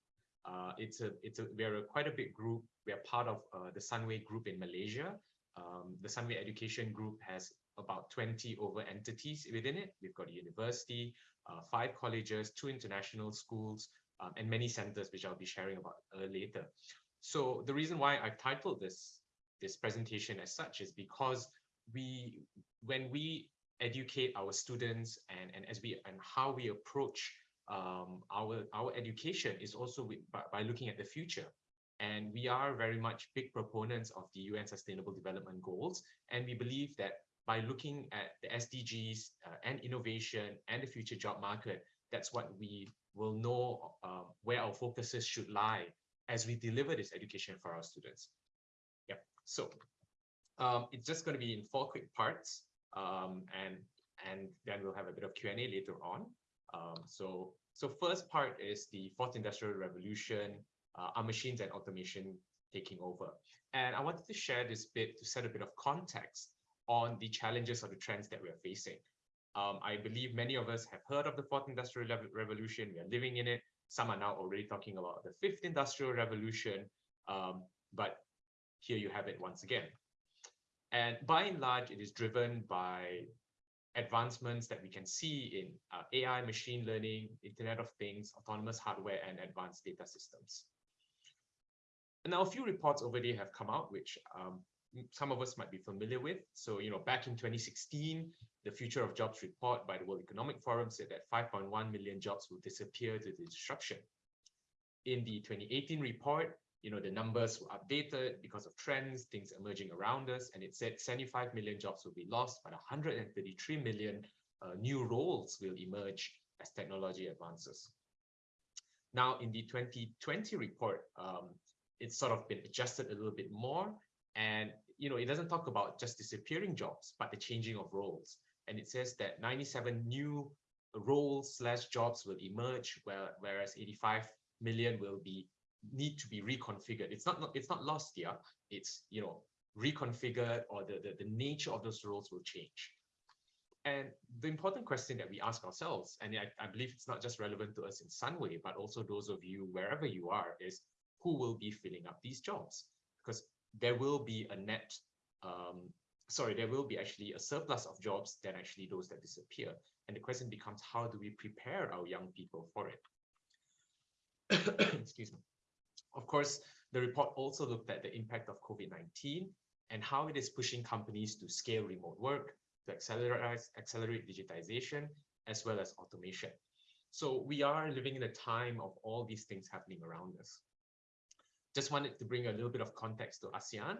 Uh, it's a it's a we're a, quite a big group. We are part of uh, the Sunway Group in Malaysia. Um, the Sunway Education Group has about 20 over entities within it. We've got a university, uh, five colleges, two international schools, um, and many centers, which I'll be sharing about uh, later. So the reason why I've titled this this presentation as such is because we when we educate our students and and as we and how we approach um, our our education is also with, by, by looking at the future. And we are very much big proponents of the UN Sustainable Development Goals. And we believe that by looking at the SDGs uh, and innovation and the future job market, that's what we will know uh, where our focuses should lie as we deliver this education for our students. So um, it's just going to be in four quick parts, um, and and then we'll have a bit of Q and A later on. Um, so so first part is the fourth industrial revolution, uh, our machines and automation taking over. And I wanted to share this bit to set a bit of context on the challenges or the trends that we're facing. Um, I believe many of us have heard of the fourth industrial revolution. We are living in it. Some are now already talking about the fifth industrial revolution. Um, but here you have it once again. And by and large, it is driven by advancements that we can see in uh, AI, machine learning, Internet of Things, autonomous hardware, and advanced data systems. And now a few reports there have come out, which um, some of us might be familiar with. So, you know, back in 2016, the Future of Jobs report by the World Economic Forum said that 5.1 million jobs will disappear due to disruption. In the 2018 report, you know, the numbers were updated because of trends, things emerging around us, and it said 75 million jobs will be lost, but 133 million uh, new roles will emerge as technology advances. Now, in the 2020 report, um, it's sort of been adjusted a little bit more and you know, it doesn't talk about just disappearing jobs, but the changing of roles. And it says that 97 new roles slash jobs will emerge, where, whereas 85 million will be need to be reconfigured. It's not, it's not lost here. It's you know reconfigured or the, the, the nature of those roles will change. And the important question that we ask ourselves, and I, I believe it's not just relevant to us in Sunway, but also those of you wherever you are, is who will be filling up these jobs? Because there will be a net, um, sorry, there will be actually a surplus of jobs than actually those that disappear. And the question becomes, how do we prepare our young people for it? <coughs> Excuse me. Of course, the report also looked at the impact of COVID-19 and how it is pushing companies to scale remote work, to accelerate, accelerate digitization, as well as automation. So we are living in a time of all these things happening around us just wanted to bring a little bit of context to ASEAN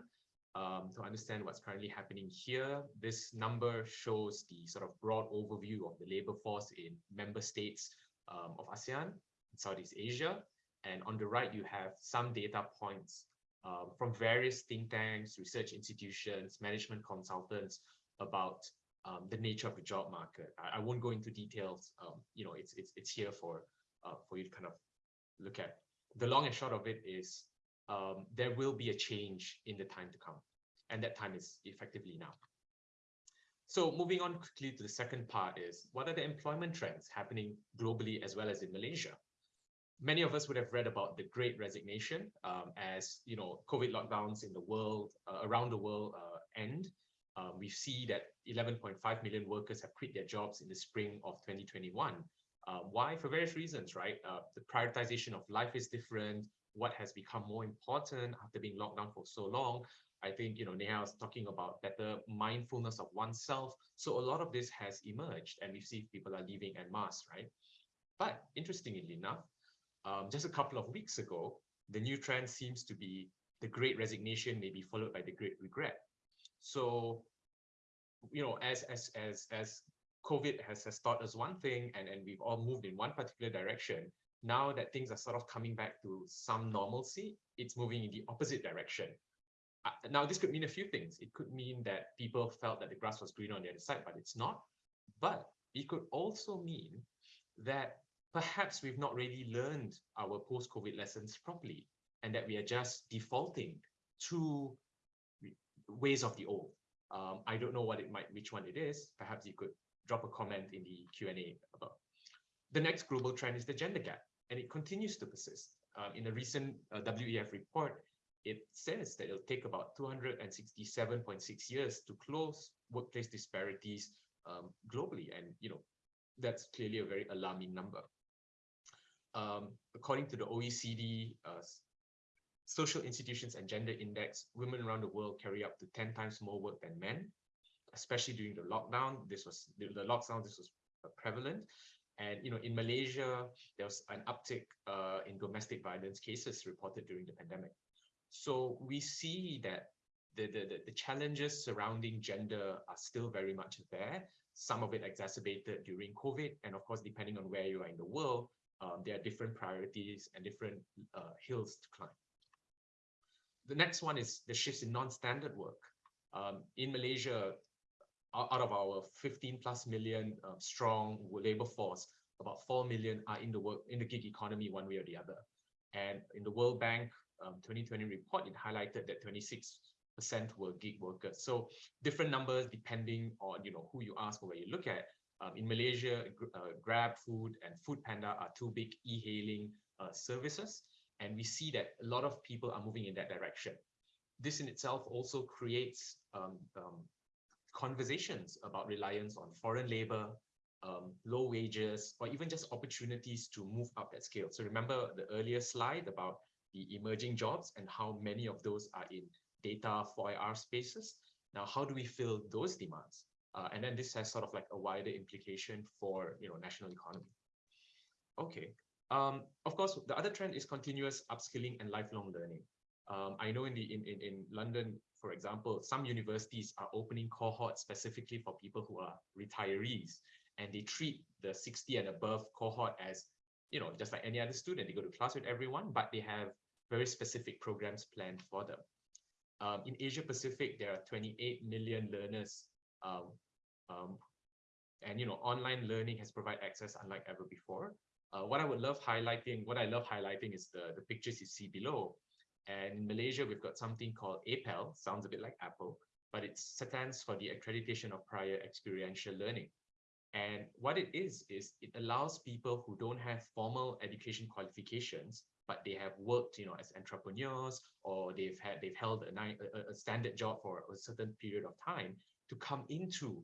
um, to understand what's currently happening here. This number shows the sort of broad overview of the labor force in member states um, of ASEAN Southeast Asia. And on the right, you have some data points um, from various think tanks, research institutions, management consultants about um, the nature of the job market. I, I won't go into details. Um, you know, it's it's it's here for uh, for you to kind of look at. The long and short of it is um, there will be a change in the time to come. And that time is effectively now. So moving on quickly to the second part is, what are the employment trends happening globally as well as in Malaysia? Many of us would have read about the great resignation um, as you know COVID lockdowns in the world, uh, around the world uh, end. Um, we see that 11.5 million workers have quit their jobs in the spring of 2021. Uh, why? For various reasons, right? Uh, the prioritization of life is different what has become more important after being locked down for so long. I think, you know, Neha was talking about better mindfulness of oneself. So a lot of this has emerged and we see people are leaving en masse, right? But interestingly enough, um, just a couple of weeks ago, the new trend seems to be the great resignation may be followed by the great regret. So, you know, as as as as COVID has, has taught us one thing and, and we've all moved in one particular direction, now that things are sort of coming back to some normalcy, it's moving in the opposite direction. Uh, now, this could mean a few things. It could mean that people felt that the grass was greener on the other side, but it's not. But it could also mean that perhaps we've not really learned our post-COVID lessons properly and that we are just defaulting to ways of the old. Um, I don't know what it might, which one it is. Perhaps you could drop a comment in the Q&A about. The next global trend is the gender gap and it continues to persist. Um, in a recent uh, WEF report, it says that it'll take about 267.6 years to close workplace disparities um, globally. And, you know, that's clearly a very alarming number. Um, according to the OECD uh, Social Institutions and Gender Index, women around the world carry up to 10 times more work than men, especially during the lockdown. This was the, lockdown, this was uh, prevalent. And you know, in Malaysia, there was an uptick uh, in domestic violence cases reported during the pandemic. So we see that the, the, the challenges surrounding gender are still very much there. Some of it exacerbated during COVID. And of course, depending on where you are in the world, um, there are different priorities and different uh, hills to climb. The next one is the shifts in non-standard work. Um, in Malaysia, out of our 15 plus million uh, strong labor force, about 4 million are in the work in the gig economy one way or the other. And in the World Bank um, 2020 report, it highlighted that 26 percent were gig workers. So different numbers depending on you know who you ask or where you look at. Um, in Malaysia, uh, Grab Food and Food Panda are two big e-hailing uh, services, and we see that a lot of people are moving in that direction. This in itself also creates um, um, conversations about reliance on foreign labor, um, low wages, or even just opportunities to move up that scale. So remember the earlier slide about the emerging jobs and how many of those are in data 4IR spaces. Now, how do we fill those demands? Uh, and then this has sort of like a wider implication for you know national economy. Okay. Um, of course, the other trend is continuous upskilling and lifelong learning. Um, I know in the in, in, in London, for example, some universities are opening cohorts specifically for people who are retirees, and they treat the 60 and above cohort as, you know, just like any other student. They go to class with everyone, but they have very specific programs planned for them. Um, in Asia Pacific, there are 28 million learners and you know online learning has provided access unlike ever before. Uh, what I would love highlighting, what I love highlighting is the, the pictures you see below. And in Malaysia, we've got something called APEL, sounds a bit like Apple, but it stands for the Accreditation of Prior Experiential Learning. And what it is, is it allows people who don't have formal education qualifications, but they have worked, you know, as entrepreneurs, or they've had, they've held a, a, a standard job for a certain period of time to come into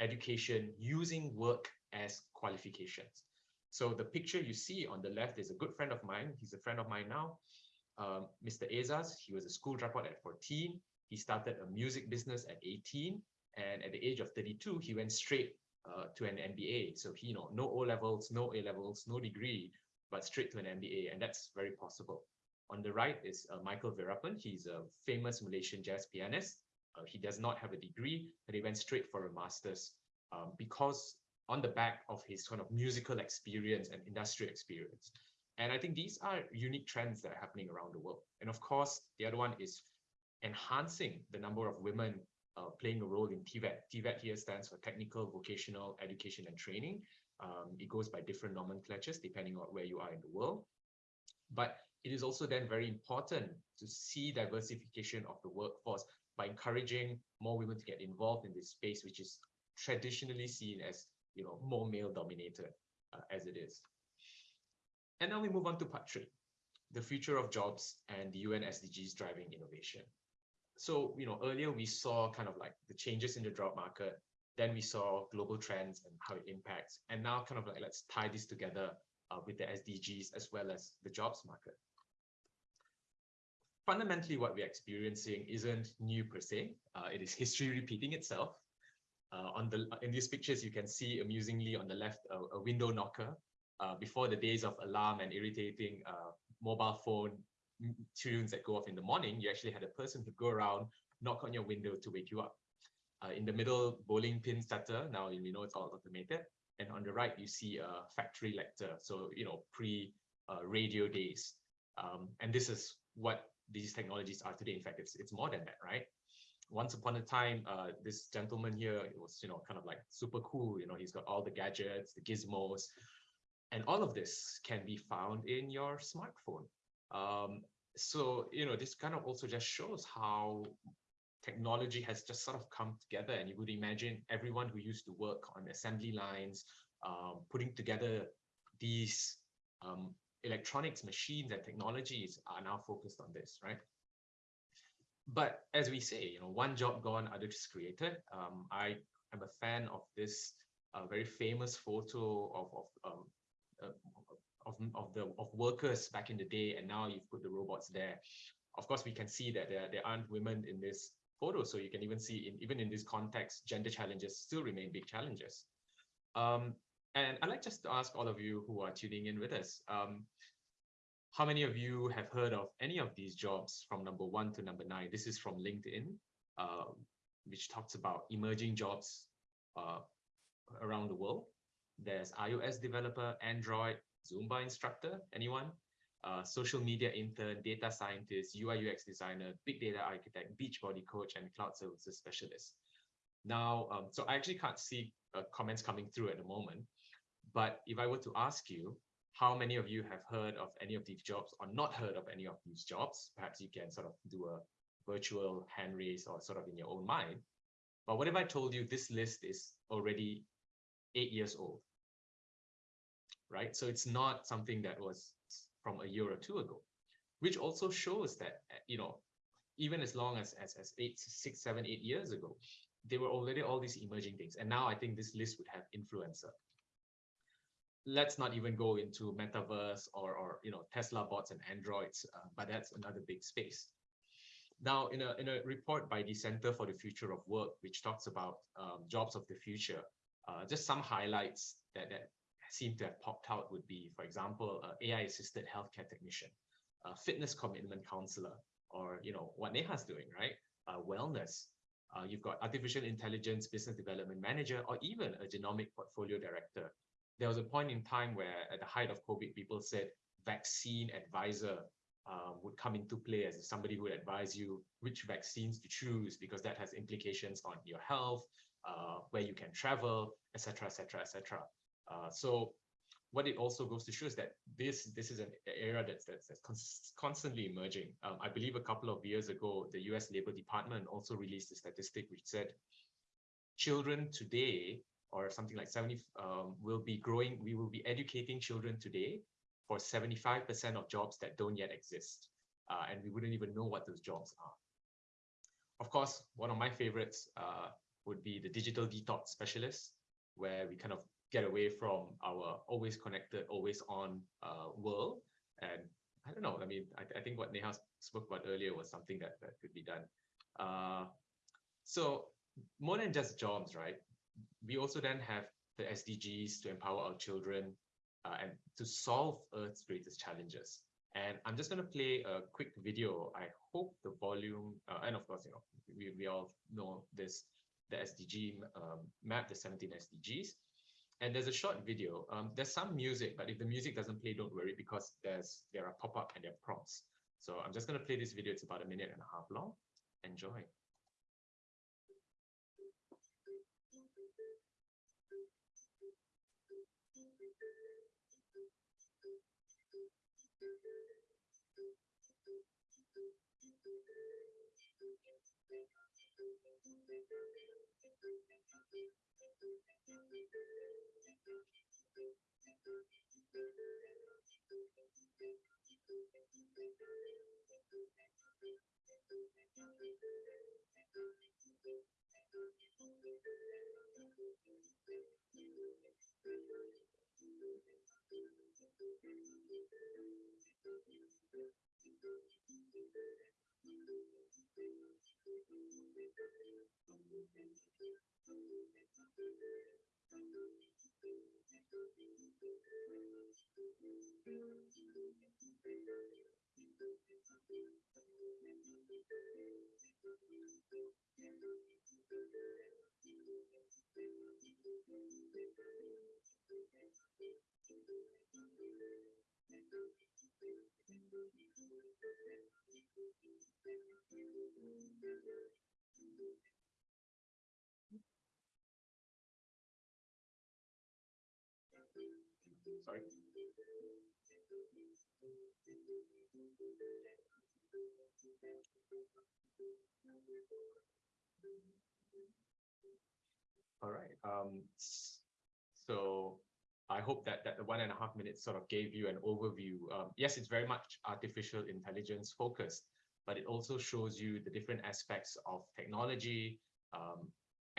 education using work as qualifications. So the picture you see on the left is a good friend of mine. He's a friend of mine now. Um, Mr. Azaz, he was a school dropout at 14. He started a music business at 18. And at the age of 32, he went straight uh, to an MBA. So he, you know, no O levels, no A levels, no degree, but straight to an MBA. And that's very possible. On the right is uh, Michael Veerapen. He's a famous Malaysian jazz pianist. Uh, he does not have a degree, but he went straight for a master's um, because on the back of his kind of musical experience and industrial experience. And I think these are unique trends that are happening around the world. And of course, the other one is enhancing the number of women uh, playing a role in TVET. TVET here stands for Technical Vocational Education and Training. Um, it goes by different nomenclatures depending on where you are in the world. But it is also then very important to see diversification of the workforce by encouraging more women to get involved in this space, which is traditionally seen as you know more male dominated uh, as it is. And now we move on to part three, the future of jobs and the UN SDGs driving innovation. So, you know, earlier we saw kind of like the changes in the job market, then we saw global trends and how it impacts. And now kind of like, let's tie this together uh, with the SDGs as well as the jobs market fundamentally what we're experiencing isn't new per se. Uh, it is history <laughs> repeating itself. Uh, on the in these pictures, you can see amusingly on the left a, a window knocker. Uh, before the days of alarm and irritating uh, mobile phone tunes that go off in the morning, you actually had a person who go around, knock on your window to wake you up. Uh, in the middle, bowling pin starter. Now you know it's all automated. And on the right, you see a factory lector. So you know pre uh, radio days. Um, and this is what these technologies are today. In fact, it's it's more than that, right? Once upon a time, uh, this gentleman here was, you know, kind of like super cool. You know, he's got all the gadgets, the gizmos, and all of this can be found in your smartphone. Um, so, you know, this kind of also just shows how technology has just sort of come together. And you would imagine everyone who used to work on assembly lines, um, putting together these um, electronics, machines, and technologies are now focused on this, right? But as we say, you know, one job gone, others created. Um, I am a fan of this uh, very famous photo of of um, uh, of of the of workers back in the day, and now you've put the robots there. Of course, we can see that there there aren't women in this photo, so you can even see in even in this context, gender challenges still remain big challenges. Um, and I'd like just to ask all of you who are tuning in with us, um, how many of you have heard of any of these jobs from number one to number nine? This is from LinkedIn, uh, which talks about emerging jobs uh, around the world. There's iOS developer, Android, Zumba instructor, anyone? Uh, social media intern, data scientist, UI UX designer, big data architect, Beachbody coach, and cloud services specialist. Now, um, so I actually can't see uh, comments coming through at the moment, but if I were to ask you, how many of you have heard of any of these jobs or not heard of any of these jobs? Perhaps you can sort of do a virtual hand raise or sort of in your own mind. But what if I told you this list is already eight years old? Right? So it's not something that was from a year or two ago, which also shows that, you know, even as long as, as, as eight, six, seven, eight years ago, there were already all these emerging things. And now I think this list would have influencer. Let's not even go into metaverse or, or you know, Tesla bots and Androids, uh, but that's another big space. Now, in a, in a report by the Center for the Future of Work, which talks about um, jobs of the future, uh, just some highlights that, that seem to have popped out would be, for example, uh, AI-assisted healthcare technician, fitness commitment counselor, or you know what Neha's doing, right? Uh, wellness. Uh, you've got artificial intelligence business development manager, or even a genomic portfolio director. There was a point in time where, at the height of COVID, people said vaccine advisor uh, would come into play as somebody who would advise you which vaccines to choose because that has implications on your health, uh, where you can travel, etc., etc., etc. So what it also goes to show is that this this is an area that's that's, that's constantly emerging. Um, I believe a couple of years ago, the U.S. Labor Department also released a statistic which said children today, or something like 70, um, will be growing. We will be educating children today for 75% of jobs that don't yet exist. Uh, and we wouldn't even know what those jobs are. Of course, one of my favorites uh, would be the digital detox specialist, where we kind of get away from our always connected, always on uh, world. And I don't know, I mean, I, I think what Neha spoke about earlier was something that, that could be done. Uh, so more than just jobs, right? We also then have the SDGs to empower our children, uh, and to solve Earth's greatest challenges. And I'm just going to play a quick video. I hope the volume, uh, and of course, you know, we, we all know this, the SDG um, map, the 17 SDGs. And there's a short video. Um, there's some music, but if the music doesn't play, don't worry, because there's there are pop-up and there are prompts. So I'm just going to play this video. It's about a minute and a half long. Enjoy church. Sorry. All right. Um, so I hope that that the one and a half minutes sort of gave you an overview. Um, yes, it's very much artificial intelligence focused, but it also shows you the different aspects of technology, um,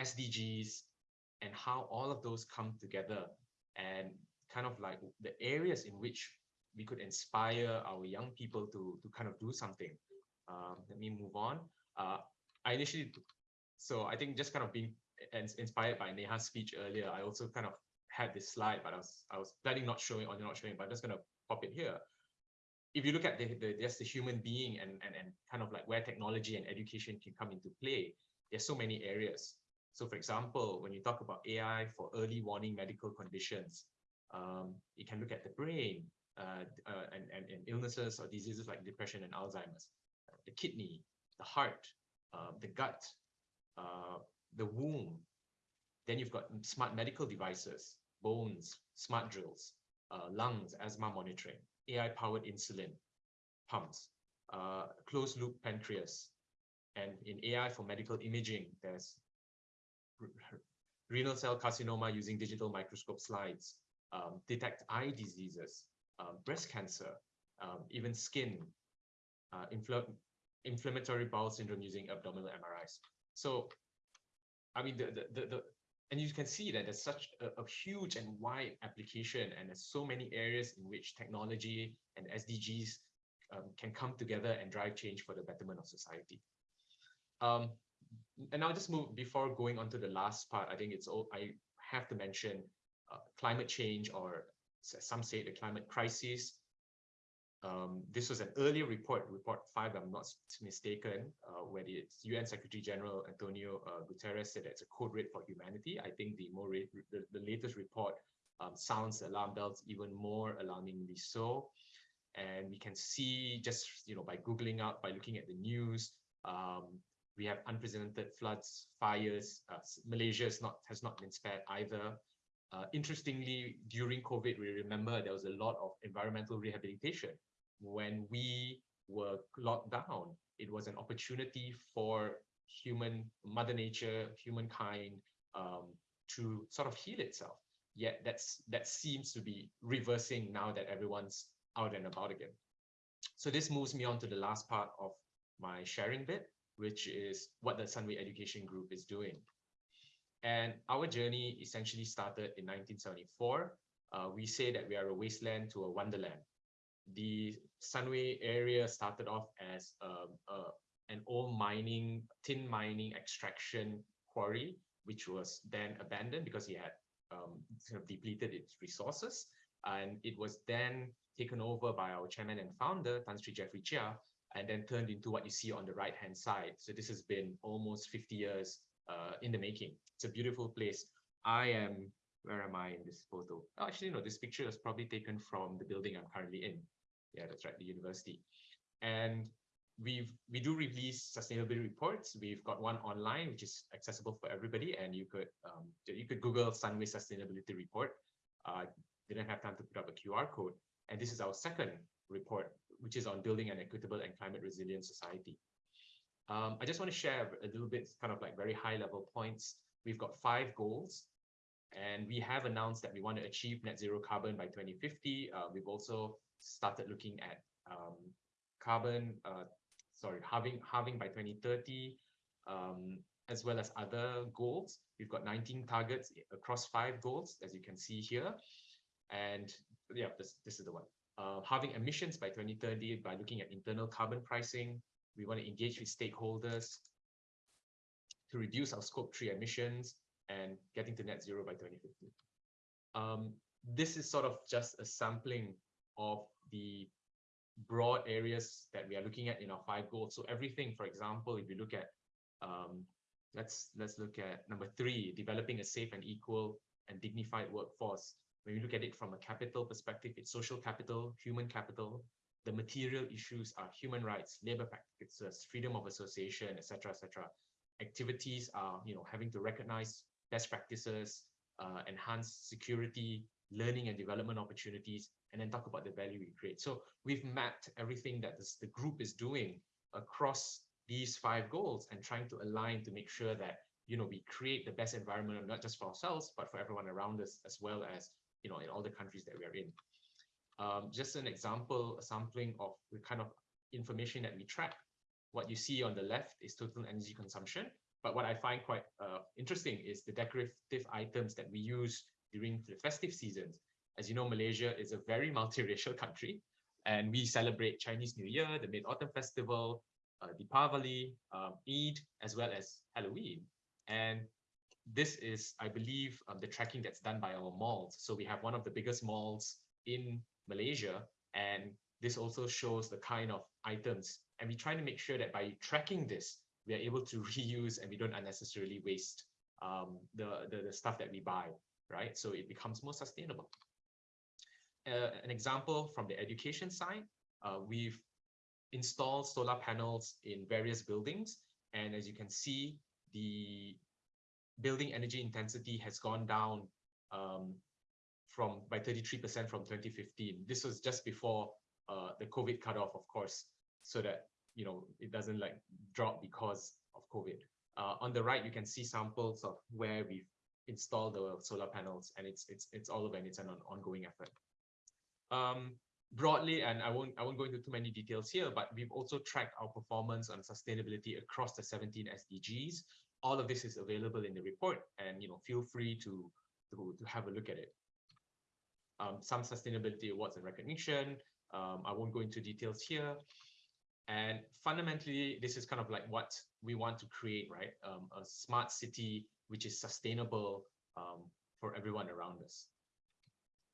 SDGs, and how all of those come together and kind of like the areas in which we could inspire our young people to, to kind of do something. Um, let me move on. Uh, I initially, so I think just kind of being inspired by Neha's speech earlier, I also kind of had this slide, but I was I was planning not showing or not showing, but I'm just gonna pop it here. If you look at the, the just the human being and, and and kind of like where technology and education can come into play, there's so many areas. So for example, when you talk about AI for early warning medical conditions, um, you can look at the brain uh, uh, and, and, and illnesses or diseases like depression and Alzheimer's, the kidney, the heart, uh, the gut, uh, the womb. Then you've got smart medical devices, bones, smart drills, uh, lungs, asthma monitoring, AI-powered insulin pumps, uh, closed loop pancreas. And in AI for medical imaging, there's renal cell carcinoma using digital microscope slides, um, detect eye diseases, um, breast cancer, um, even skin, uh, infl inflammatory bowel syndrome using abdominal MRIs. So, I mean, the, the, the, the and you can see that there's such a, a, huge and wide application and there's so many areas in which technology and SDGs um, can come together and drive change for the betterment of society. Um, and I'll just move before going on to the last part. I think it's all I have to mention uh, climate change or some say the climate crisis. Um, this was an earlier report, report five, I'm not mistaken, uh, where the UN Secretary General Antonio uh, Guterres said it's a code red for humanity. I think the more the, the latest report um, sounds the alarm bells even more alarmingly so. And we can see just you know by googling out, by looking at the news, um, we have unprecedented floods, fires. Uh, Malaysia not has not been spared either. Uh, interestingly, during COVID, we remember there was a lot of environmental rehabilitation. When we were locked down, it was an opportunity for human, Mother Nature, humankind um, to sort of heal itself. Yet that's that seems to be reversing now that everyone's out and about again. So this moves me on to the last part of my sharing bit, which is what the Sunway Education Group is doing. And our journey essentially started in 1974. Uh, we say that we are a wasteland to a wonderland. The Sunway area started off as um, uh, an old mining, tin mining extraction quarry, which was then abandoned because it had um, sort of depleted its resources. And it was then taken over by our chairman and founder, Tan Sri Jeffrey Cheah, and then turned into what you see on the right hand side. So this has been almost 50 years uh, in the making. It's a beautiful place. I am, where am I in this photo? Oh, actually, no, this picture is probably taken from the building I'm currently in. Yeah, that's right, the university. And we've we do release sustainability reports. We've got one online, which is accessible for everybody, and you could um, you could Google Sunway Sustainability Report. Uh, didn't have time to put up a QR code, and this is our second report, which is on building an equitable and climate resilient society. Um, I just want to share a little bit, kind of like very high level points. We've got five goals, and we have announced that we want to achieve net zero carbon by 2050. Uh, we've also started looking at um, carbon, uh, sorry, halving, halving by 2030, um, as well as other goals. We've got 19 targets across five goals, as you can see here. And yeah, this, this is the one. Uh, halving emissions by 2030 by looking at internal carbon pricing, we want to engage with stakeholders to reduce our scope 3 emissions and getting to net zero by 2050. Um, this is sort of just a sampling of the broad areas that we are looking at in our five goals. So everything, for example, if you look at, um, let's let's look at number three, developing a safe and equal and dignified workforce. When you look at it from a capital perspective, it's social capital, human capital, the material issues are human rights, labor practices, freedom of association, etc., etc. Activities are, you know, having to recognize best practices, uh, enhance security, learning and development opportunities, and then talk about the value we create. So we've mapped everything that this, the group is doing across these five goals and trying to align to make sure that you know we create the best environment not just for ourselves but for everyone around us as well as you know in all the countries that we're in. Um, just an example, a sampling of the kind of information that we track. What you see on the left is total energy consumption. But what I find quite uh, interesting is the decorative items that we use during the festive seasons. As you know, Malaysia is a very <laughs> multiracial country, and we celebrate Chinese New Year, the Mid-Autumn Festival, uh, Deepavali, um, Eid, as well as Halloween. And this is, I believe, um, the tracking that's done by our malls. So we have one of the biggest malls in Malaysia, and this also shows the kind of items. And we try to make sure that by tracking this, we are able to <laughs> reuse and we don't unnecessarily waste um, the, the, the stuff that we buy, right? So it becomes more sustainable. Uh, an example from the education side, uh, we've installed solar panels in various buildings. And as you can see, the building energy intensity has gone down um, from by 33% from 2015. This was just before uh, the COVID cutoff, of course, so that you know it doesn't like drop because of COVID. Uh, on the right, you can see samples of where we've installed the solar panels, and it's it's it's all over, and it's an ongoing effort. Um, broadly, and I won't I won't go into too many details here, but we've also tracked our performance on sustainability across the 17 SDGs. All of this is available in the report, and you know feel free to to, to have a look at it. Um, some sustainability awards and recognition. Um, I won't go into details here. And fundamentally, this is kind of like what we want to create, right? Um, a smart city which is sustainable um, for everyone around us.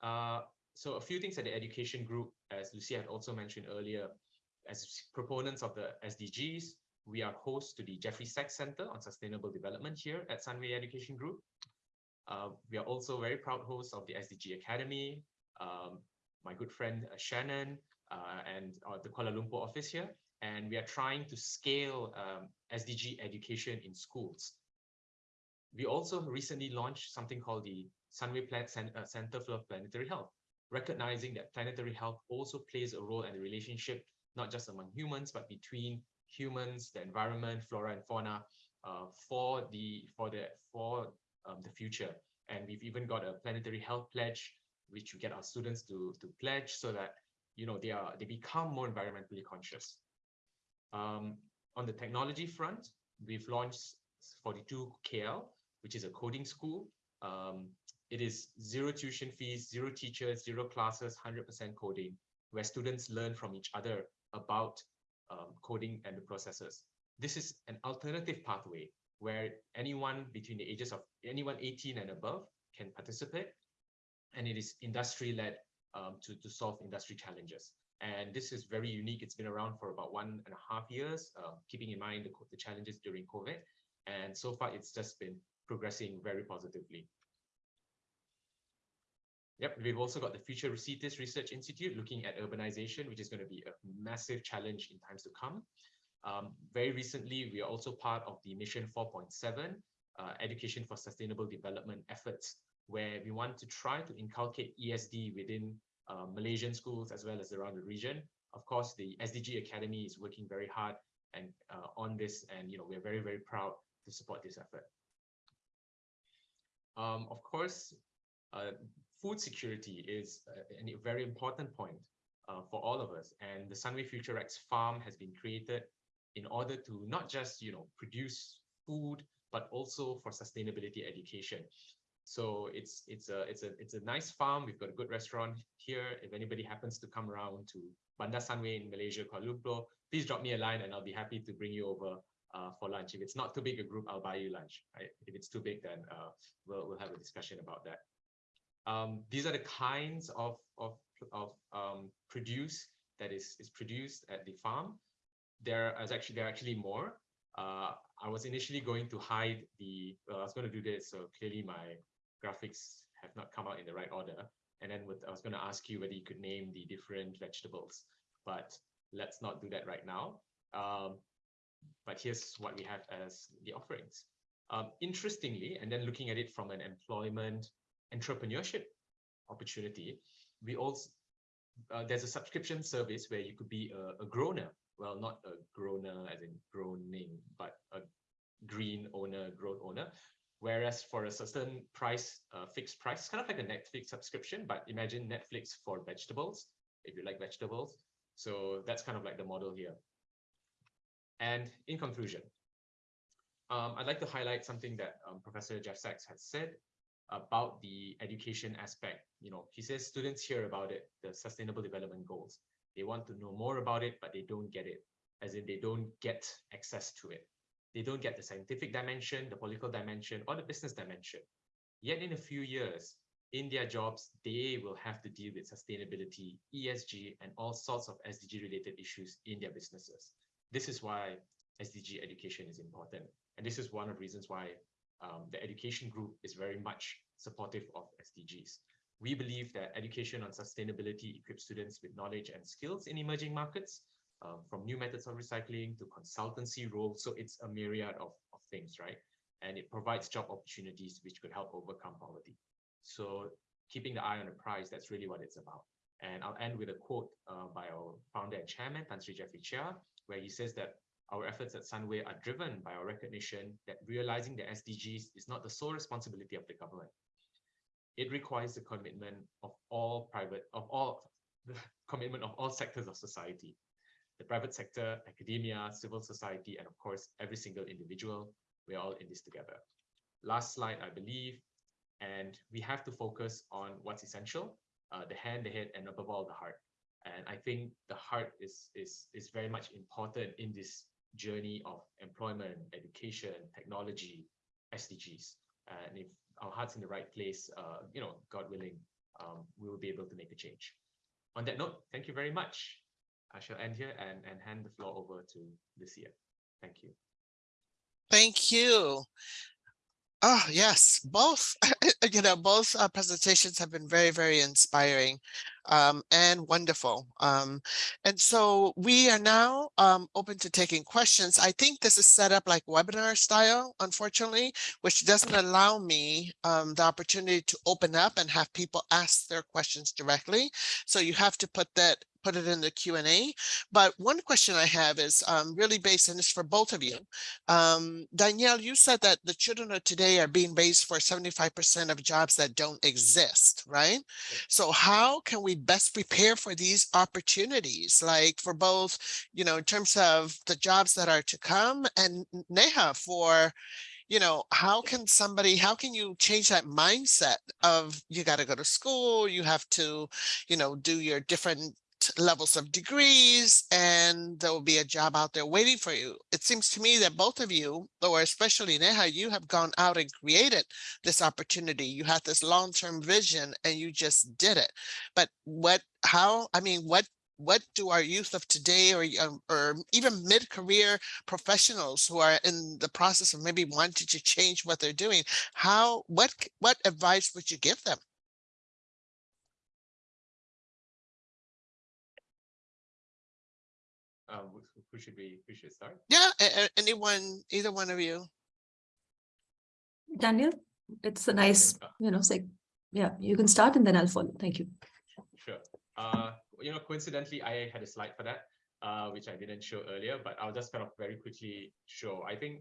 Uh, so a few things at the education group, as Lucia had also mentioned earlier, as proponents of the SDGs, we are host to the Jeffrey Sachs Center on Sustainable Development here at Sunway Education Group. Uh, we are also very proud hosts of the SDG Academy, um, my good friend uh, Shannon, uh, and uh, the Kuala Lumpur office here. And we are trying to scale um, SDG education in schools. We also recently launched something called the Sunway Plan uh, Center for Planetary Health, recognizing that planetary health also plays a role in the relationship, not just among humans, but between humans, the environment, flora and fauna, uh, for the for the for um, the future. And we've even got a planetary health pledge, which we get our students to to pledge so that you know they are they become more environmentally conscious. Um, on the technology front, we've launched 42KL, which is a coding school. Um, it is zero tuition fees, zero teachers, zero classes, 100% coding, where students learn from each other about um, coding and the processes. This is an alternative pathway where anyone between the ages of anyone 18 and above can participate. And it is industry-led um, to, to solve industry challenges. And this is very unique. It's been around for about one and a half years, uh, keeping in mind the, the challenges during COVID. And so far, it's just been progressing very positively. Yep, we've also got the Future Cities Research Institute looking at urbanization, which is going to be a massive challenge in times to come. Um, very recently, we are also part of the Mission 4.7 uh, Education for Sustainable Development efforts, where we want to try to inculcate ESD within uh, Malaysian schools as well as around the region. Of course, the SDG Academy is working very hard and uh, on this, and you know we're very very proud to support this effort. Um, of course, uh, food security is a, a very important point uh, for all of us, and the Sunway Future X farm has been created in order to not just you know produce food but also for sustainability education. So it's it's a it's a it's a nice farm. We've got a good restaurant here. If anybody happens to come around to Bandar Sunway in Malaysia, Kuala Lumpur, please drop me a line and I'll be happy to bring you over uh, for lunch. If it's not too big a group, I'll buy you lunch. Right? If it's too big, then uh, we'll we'll have a discussion about that. Um, these are the kinds of of of um, produce that is is produced at the farm. There is actually there are actually more. Uh, I was initially going to hide the. Well, I was going to do this, so clearly my graphics have not come out in the right order. And then with, I was going to ask you whether you could name the different vegetables, but let's not do that right now. Um, but here's what we have as the offerings. Um, interestingly, and then looking at it from an employment entrepreneurship opportunity, we also uh, there's a subscription service where you could be a, a. Well, not a grower as in groaning, but a green owner, growth owner, Whereas for a certain price, uh, fixed price, kind of like a Netflix subscription, but imagine Netflix for vegetables, if you like vegetables. So that's kind of like the model here. And in conclusion, um, I'd like to highlight something that um, Professor Jeff Sachs has said about the education aspect. You know, he says students hear about it, the sustainable development goals. They want to know more about it, but they don't get it, as in they don't get access to it. they don't get the scientific dimension, the political dimension, or the business dimension. Yet in a few years, in their jobs, they will have to deal with sustainability, ESG, and all sorts of SDG related issues in their businesses. This is why SDG education is important. And this is one of the reasons why um, the education group is very much supportive of SDGs. We believe that education on sustainability equips students with knowledge and skills in emerging markets, uh, from new methods of recycling to consultancy roles. So it's a myriad of, of things, right? And it provides job opportunities which could help overcome poverty. So keeping the eye on the prize, that's really what it's about. And I'll end with a quote uh, by our founder and chairman, Tan Sri Jeffrey Cheah, where he says that our efforts at Sunway are driven by our recognition that realizing the SDGs is not the sole responsibility of the government. It requires the commitment of all private, of all, the commitment of all sectors of society, the private sector, academia, civil society, and of course, every single individual. We're all in this together. Last slide, I believe, and we have to focus on what's essential, uh, the hand, the head, and above all, the heart. And I think the heart is, is, is very much important in this journey of employment, education, technology, SDGs. And if our heart's in the right place, uh, you know, God willing, um, we will be able to make a change. On that note, thank you very much. I shall end here and, and hand the floor over to Lucia. Thank you. Thank you. Oh, yes, both, <laughs> you know, both uh, presentations have been very, very inspiring um, and wonderful. Um, and so we are now um, open to taking questions. I think this is set up like webinar style, unfortunately, which doesn't allow me um, the opportunity to open up and have people ask their questions directly. So you have to put that put it in the Q&A. But one question I have is um, really based on this for both of you. Um, Danielle, you said that the children of today are being raised for 75% of jobs that don't exist, right? So how can we best prepare for these opportunities, like for both, you know, in terms of the jobs that are to come and Neha for, you know, how can somebody, how can you change that mindset of you got to go to school, you have to, you know, do your different levels of degrees and there will be a job out there waiting for you. It seems to me that both of you, or especially Neha, you have gone out and created this opportunity. You had this long-term vision and you just did it. But what, how, I mean, what what do our youth of today or, um, or even mid-career professionals who are in the process of maybe wanting to change what they're doing, how, what, what advice would you give them? Um, who should we, who should start? Yeah, anyone, either one of you. Daniel, it's a nice, you know, say, yeah, you can start and then I'll follow. Thank you. Sure. Uh, you know, coincidentally, I had a slide for that, uh, which I didn't show earlier, but I'll just kind of very quickly show. I think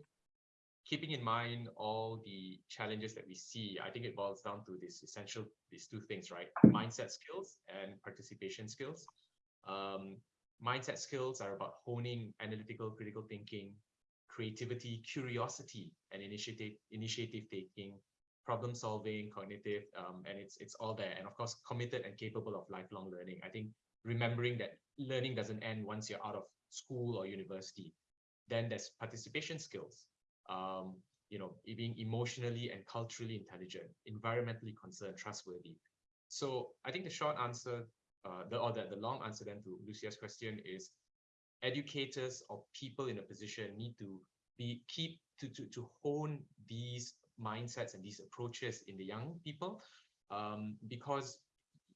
keeping in mind all the challenges that we see, I think it boils down to this essential, these two things, right? Mindset skills and participation skills. Um, mindset skills are about honing analytical critical thinking creativity curiosity and initiative initiative taking problem solving cognitive um, and it's it's all there. And of course committed and capable of lifelong learning. I think remembering that learning doesn't end once you're out of school or university. Then there's participation skills um, you know being emotionally and culturally intelligent environmentally concerned trustworthy. So i think the short answer uh, the or the, the long answer then to Lucia's question is educators or people in a position need to be keep to, to, to hone these mindsets and these approaches in the young people um, because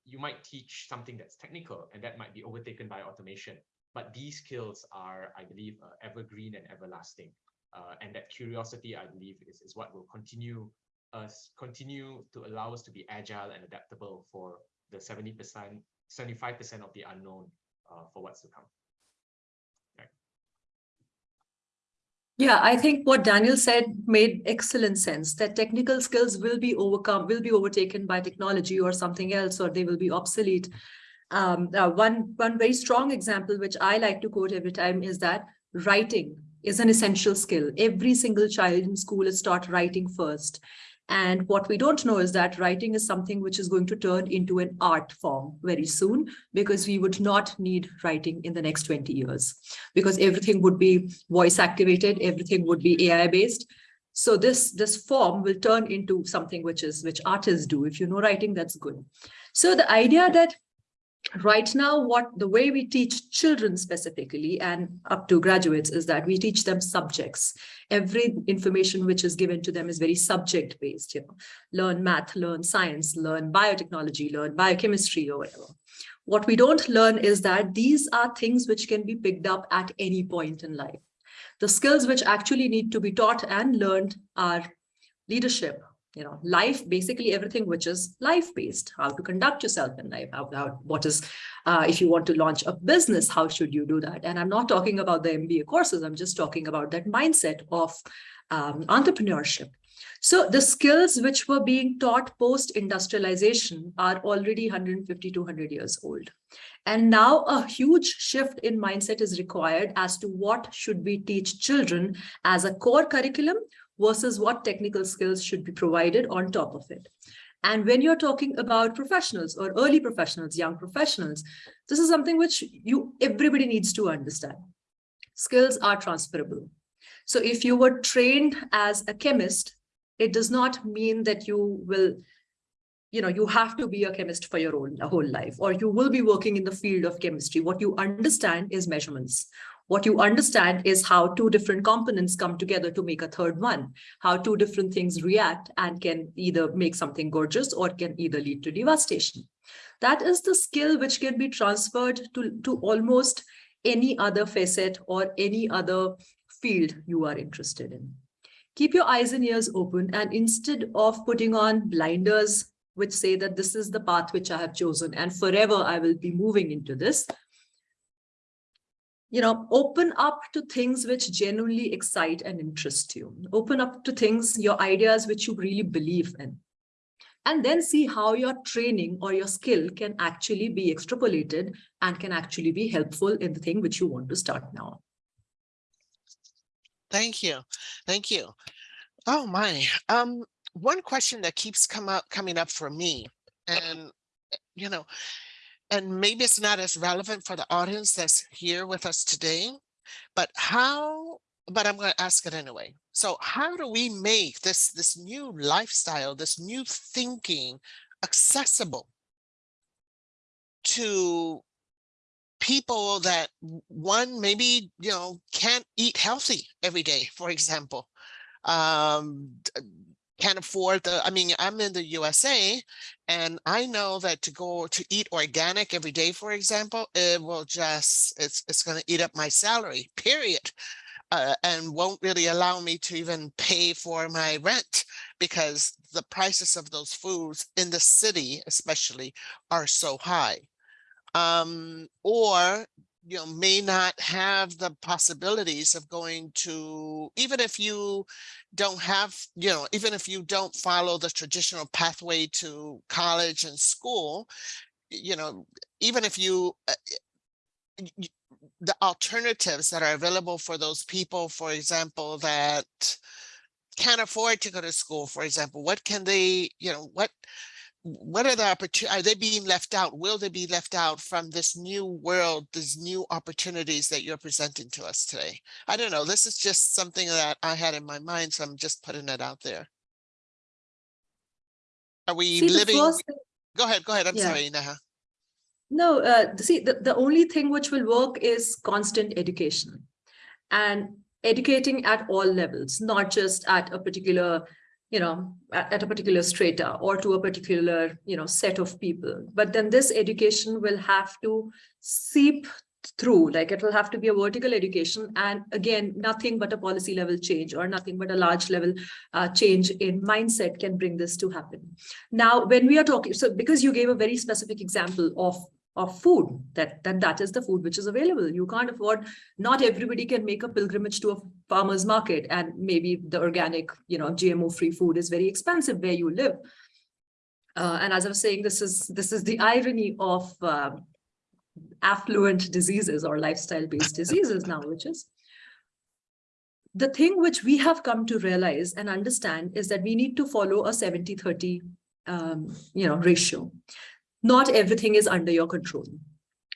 you might teach something that's technical and that might be overtaken by automation but these skills are i believe uh, evergreen and everlasting. Uh, and that curiosity i believe is, is what will continue us continue to allow us to be agile and adaptable for the 70 percent 75% of the unknown uh, for what's to come. Yeah, I think what Daniel said made excellent sense that technical skills will be overcome, will be overtaken by technology or something else, or they will be obsolete. Um, uh, one, one very strong example, which I like to quote every time is that writing is an essential skill. Every single child in school is taught writing first. And what we don't know is that writing is something which is going to turn into an art form very soon because we would not need writing in the next 20 years because everything would be voice activated, everything would be AI based. So this, this form will turn into something which is which artists do. If you know writing, that's good. So the idea that right now what the way we teach children specifically and up to graduates is that we teach them subjects. Every information which is given to them is very subject based you know. Learn math learn science learn biotechnology learn biochemistry or whatever. What we don't learn is that these are things which can be picked up at any point in life. The skills which actually need to be taught and learned are leadership you know, life, basically everything which is life-based, how to conduct yourself in life, how, how what is, uh, if you want to launch a business, how should you do that? And I'm not talking about the MBA courses, I'm just talking about that mindset of um, entrepreneurship. So the skills which were being taught post-industrialization are already 150 200 years old. And now a huge shift in mindset is required as to what should we teach children as a core curriculum versus what technical skills should be provided on top of it. And when you're talking about professionals or early professionals, young professionals, this is something which you everybody needs to understand. Skills are transferable. So if you were trained as a chemist, it does not mean that you will, you know, you have to be a chemist for your own whole life, or you will be working in the field of chemistry. What you understand is measurements. What you understand is how two different components come together to make a third one, how two different things react and can either make something gorgeous or can either lead to devastation. That is the skill which can be transferred to, to almost any other facet or any other field you are interested in. Keep your eyes and ears open and instead of putting on blinders which say that this is the path which I have chosen and forever I will be moving into this, you know, open up to things which genuinely excite and interest you. Open up to things, your ideas which you really believe in. And then see how your training or your skill can actually be extrapolated and can actually be helpful in the thing which you want to start now. Thank you. Thank you. Oh my. Um, one question that keeps come up coming up for me, and you know, and maybe it's not as relevant for the audience that's here with us today, but how, but I'm going to ask it anyway. So how do we make this, this new lifestyle, this new thinking accessible to people that one maybe, you know, can't eat healthy every day, for example, um, can't afford the, I mean, I'm in the USA and I know that to go to eat organic every day, for example, it will just, it's, it's going to eat up my salary, period. Uh, and won't really allow me to even pay for my rent because the prices of those foods in the city especially are so high. Um, or you know may not have the possibilities of going to even if you don't have you know even if you don't follow the traditional pathway to college and school you know even if you uh, the alternatives that are available for those people for example that can't afford to go to school for example what can they you know what what are the opportunities, are they being left out? Will they be left out from this new world, these new opportunities that you're presenting to us today? I don't know. This is just something that I had in my mind, so I'm just putting it out there. Are we See, living? Go ahead, go ahead. I'm Yeah. sorry, Neha. No, uh, see, the, the only thing which will work is constant education and educating at all levels, not just at a particular, you know, at, at a particular strata or to a particular, you know, set of people. But then this education will have to seep through, like it will have to be a vertical education. And again, nothing but a policy level change or nothing but a large level uh, change in mindset can bring this to happen. Now, when we are talking, so because you gave a very specific example of of food that that that is the food which is available. You can't afford not everybody can make a pilgrimage to a farmer's market and maybe the organic you know gmo free food is very expensive where you live. Uh, and as i was saying this is this is the irony of uh, affluent diseases or lifestyle based diseases now which is the thing which we have come to realize and understand is that we need to follow a 70 30 um, you know ratio not everything is under your control.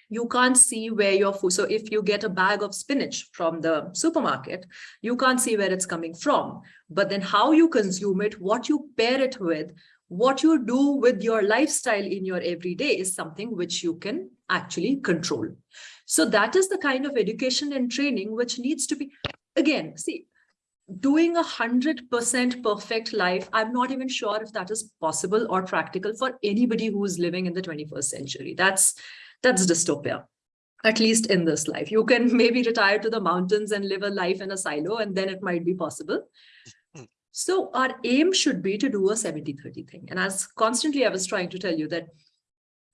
You can't see where your food so if you get a bag of spinach from the supermarket you can't see where it's coming from. But then how you consume it what you pair it with what you do with your lifestyle in your everyday is something which you can actually control. So that is the kind of education and training which needs to be again, see, doing a hundred percent perfect life, I'm not even sure if that is possible or practical for anybody who is living in the 21st century. That's that's dystopia, at least in this life. You can <laughs> maybe retire to the mountains and live a life in a silo, and then it might be possible. Mm-hmm. So our aim should be to do a 70-30 thing. And as constantly I was trying to tell you that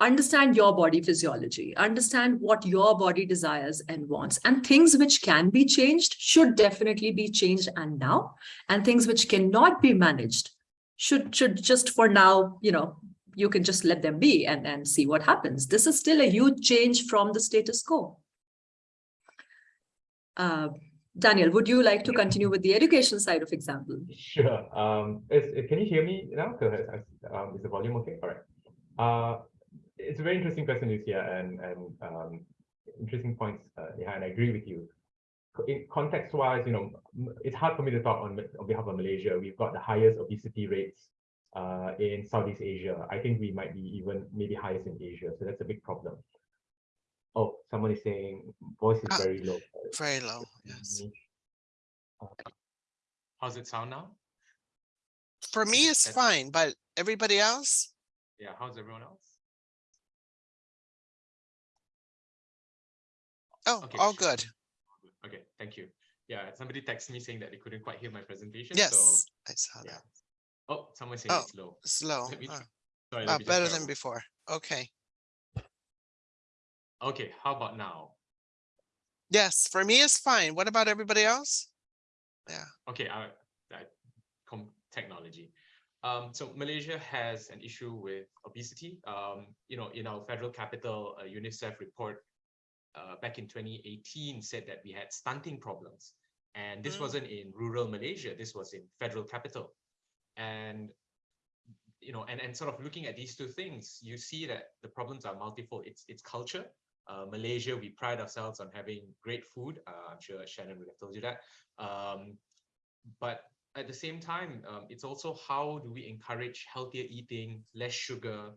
understand your body physiology, understand what your body desires and wants, and things which can be changed should definitely be changed and now, and things which cannot be managed should, should just for now, you know, you can just let them be and, and see what happens. This is still a huge change from the status quo. Uh, Daniel, would you like to continue with the education side of example? Sure. Um, is, can you hear me now? Um, is the volume okay? All right. Uh, it's a very interesting question, Lucia, and and um, interesting points, uh, yeah, and I agree with you. In context-wise, you know, it's hard for me to talk on on behalf of Malaysia. We've got the highest obesity rates uh, in Southeast Asia. I think we might be even maybe highest in Asia, so that's a big problem. Oh, someone is saying voice is Ah, very low. Very low, yes. How's it sound now? For me, it's fine, but everybody else? Yeah, how's everyone else? Oh, Okay, all sure. good. Okay, thank you. Yeah, somebody texted me saying that they couldn't quite hear my presentation. Yes, So, I saw yeah. that. Oh, someone saying Oh, it's low. Slow. Me uh, Sorry, uh, Better than before. Okay. Okay, how about now? Yes, for me, it's fine. What about everybody else? Yeah. Okay, I, I com technology. Um, so Malaysia has an issue with obesity. Um, you know, in our federal capital, a UNICEF report uh, back in 2018 said that we had stunting problems. And this Mm. wasn't in rural Malaysia, this was in federal capital. And you know, and, and sort of looking at these two things, you see that the problems are multifold. It's it's culture. Uh, Malaysia, we pride ourselves on having great food. Uh, I'm sure Shannon would have told you that. Um, but at the same time, um, it's also how do we encourage healthier eating, less sugar,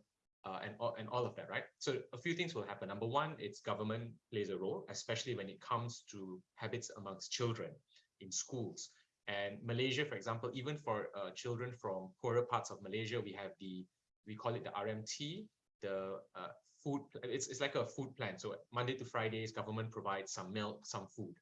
uh, and, all, and all of that, right? So a few things will happen. Number one, it's government plays a role, especially when it comes to habits amongst children in schools. And Malaysia, for example, even for uh, children from poorer parts of Malaysia, we have the, we call it the RMT, the uh, food, it's, it's like a food plan. So Monday to Fridays, government provides some milk, some food.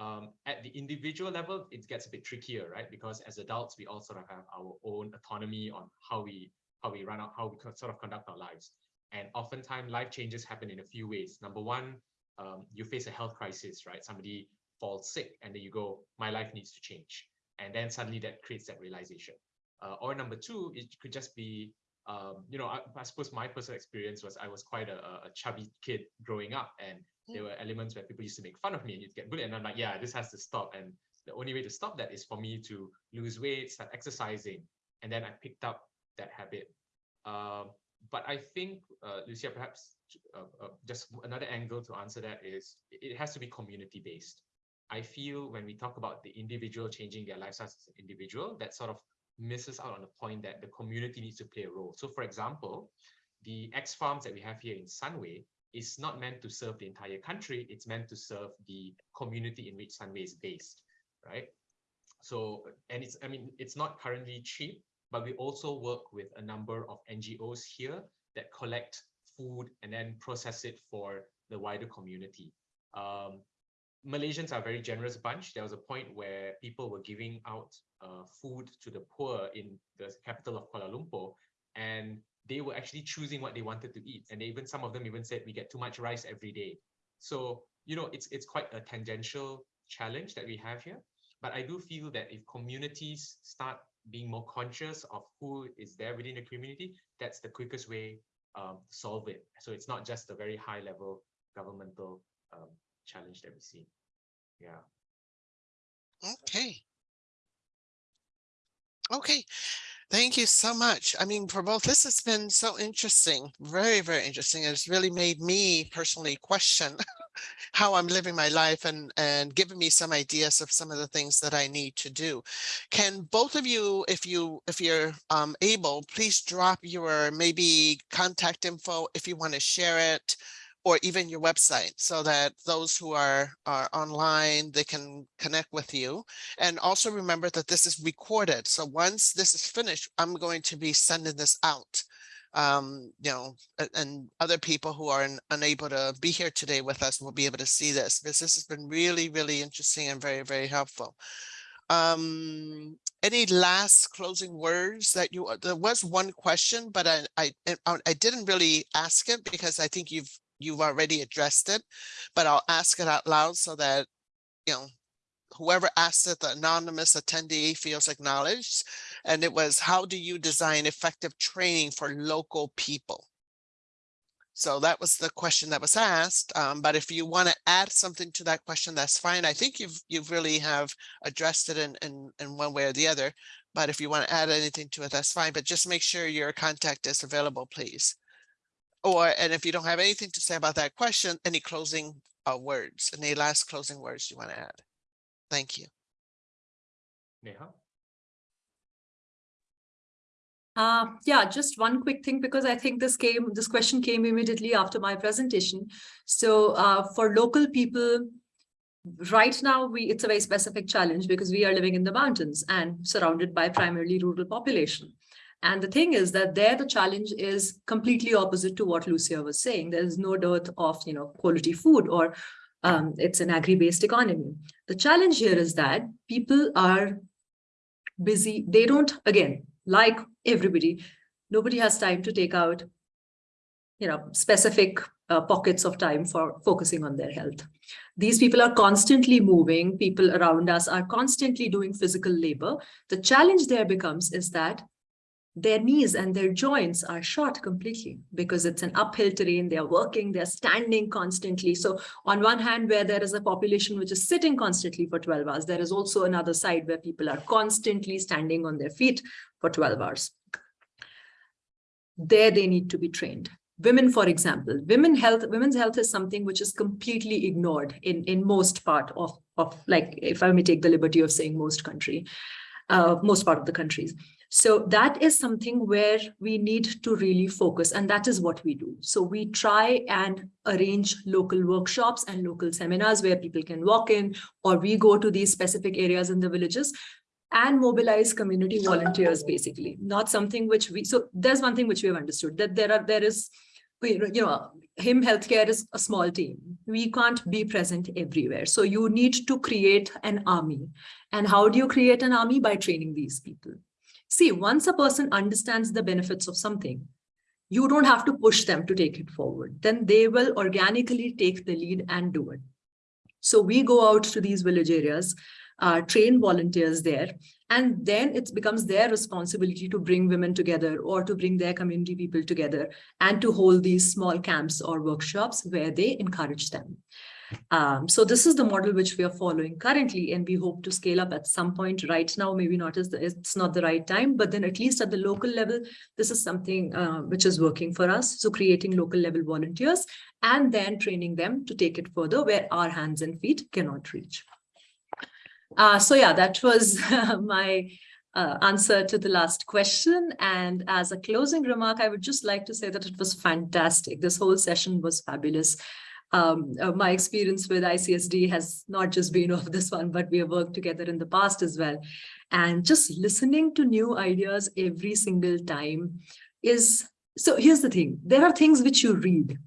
Um, at the individual level, it gets a bit trickier, right? Because as adults, we all sort of have our own autonomy on how we how we run out, how we sort of conduct our lives. And oftentimes, life changes happen in a few ways. Number one, um, you face a health crisis, right? Somebody falls sick, and then you go, "My life needs to change," and then suddenly that creates that realization. Uh, or number two, it could just be, um, you know, I, I suppose my personal experience was I was quite a, a- chubby kid growing up, and there were elements where people used to make fun of me and you'd get bullied. And I'm like, yeah, this has to stop. And the only way to stop that is for me to lose weight, start exercising. And then I picked up that habit. Um, but I think, uh, Lucia, perhaps uh, uh, just another angle to answer that is it has to be community based. I feel when we talk about the individual changing their lifestyles as an individual, that sort of misses out on the point that the community needs to play a role. So, for example, the X farms that we have here in Sunway is not meant to serve the entire country. It's meant to serve the community in which Sunway is based, right? So, and it's, I mean, it's not currently cheap, but we also work with a number of NGOs here that collect food and then process it for the wider community. Um, Malaysians are a very generous bunch. There was a point where people were giving out uh, food to the poor in the capital of Kuala Lumpur, and they were actually choosing what they wanted to eat. And even some of them even said we get too much rice every day. So, you know, it's it's quite a tangential challenge that we have here. But I do feel that if communities start being more conscious of who is there within the community, that's the quickest way um, to solve it. So it's not just a very high level governmental um, challenge that we see. Yeah. Okay. Okay, thank you so much. I mean, for both, this has been so interesting, very, very interesting. It's really made me personally question <laughs> how I'm living my life and, and giving me some ideas of some of the things that I need to do. Can both of you, if you, if you're um, able, please drop your maybe contact info if you want to share it or even your website so that those who are, are online, they can connect with you. And also remember that this is recorded. So once this is finished, I'm going to be sending this out. Um, you know, and other people who are un- unable to be here today with us will be able to see this because this has been really, really interesting and very, very helpful. Um, any last closing words that you, there was one question, but I, I, I I didn't really ask it because I think you've you've already addressed it, but I'll ask it out loud so that, you know, whoever asked it, the anonymous attendee feels acknowledged. And it was, how do you design effective training for local people? So that was the question that was asked. Um, but if you want to add something to that question, that's fine. I think you've you've really have addressed it in, in, in one way or the other. But if you want to add anything to it, that's fine. But just make sure your contact is available, please. Or, and if you don't have anything to say about that question, any closing uh, words, any last closing words you want to add? Thank you. Neha? Uh, yeah, just one quick thing, because I think this came, this question came immediately after my presentation. So uh, for local people, right now, we it's a very specific challenge because we are living in the mountains and surrounded by primarily rural population. And the thing is that there the challenge is completely opposite to what Lucia was saying. There is no dearth of you know quality food or um, it's an agri-based economy. The challenge here is that people are busy. They don't, again, like everybody, nobody has time to take out, you know, specific uh, pockets of time for focusing on their health. These people are constantly moving. People around us are constantly doing physical labor. The challenge there becomes is that their knees and their joints are shot completely because it's an uphill terrain. They're working, they're standing constantly. So on one hand, where there is a population which is sitting constantly for 12 hours, there is also another side where people are constantly standing on their feet for 12 hours. There they need to be trained. Women, for example, women health, women's health is something which is completely ignored in, in most part of, of like, if I may take the liberty of saying most country, uh, most part of the countries. So that is something where we need to really focus and that is what we do. So we try and arrange local workshops and local seminars where people can walk in or we go to these specific areas in the villages and mobilize community volunteers basically. Not something which we so there's one thing which we have understood that there are there is you know him healthcare is a small team. We can't be present everywhere. So you need to create an army. And how do you create an army? By training these people See, once a person understands the benefits of something, you don't have to push them to take it forward. Then they will organically take the lead and do it. So we go out to these village areas, uh, train volunteers there, and then it becomes their responsibility to bring women together or to bring their community people together and to hold these small camps or workshops where they encourage them. Um, so this is the model which we are following currently, and we hope to scale up at some point right now, maybe not as the, it's not the right time, but then at least at the local level, this is something uh, which is working for us. So creating local level volunteers and then training them to take it further where our hands and feet cannot reach. Uh, so yeah, that was <laughs> my uh, answer to the last question. And as a closing remark, I would just like to say that it was fantastic. This whole session was fabulous um, uh, my experience with ICSD has not just been <laughs> of this one, but we have worked together in the past as well. And just listening to new ideas every single time is, so here's the thing, there are things which you read.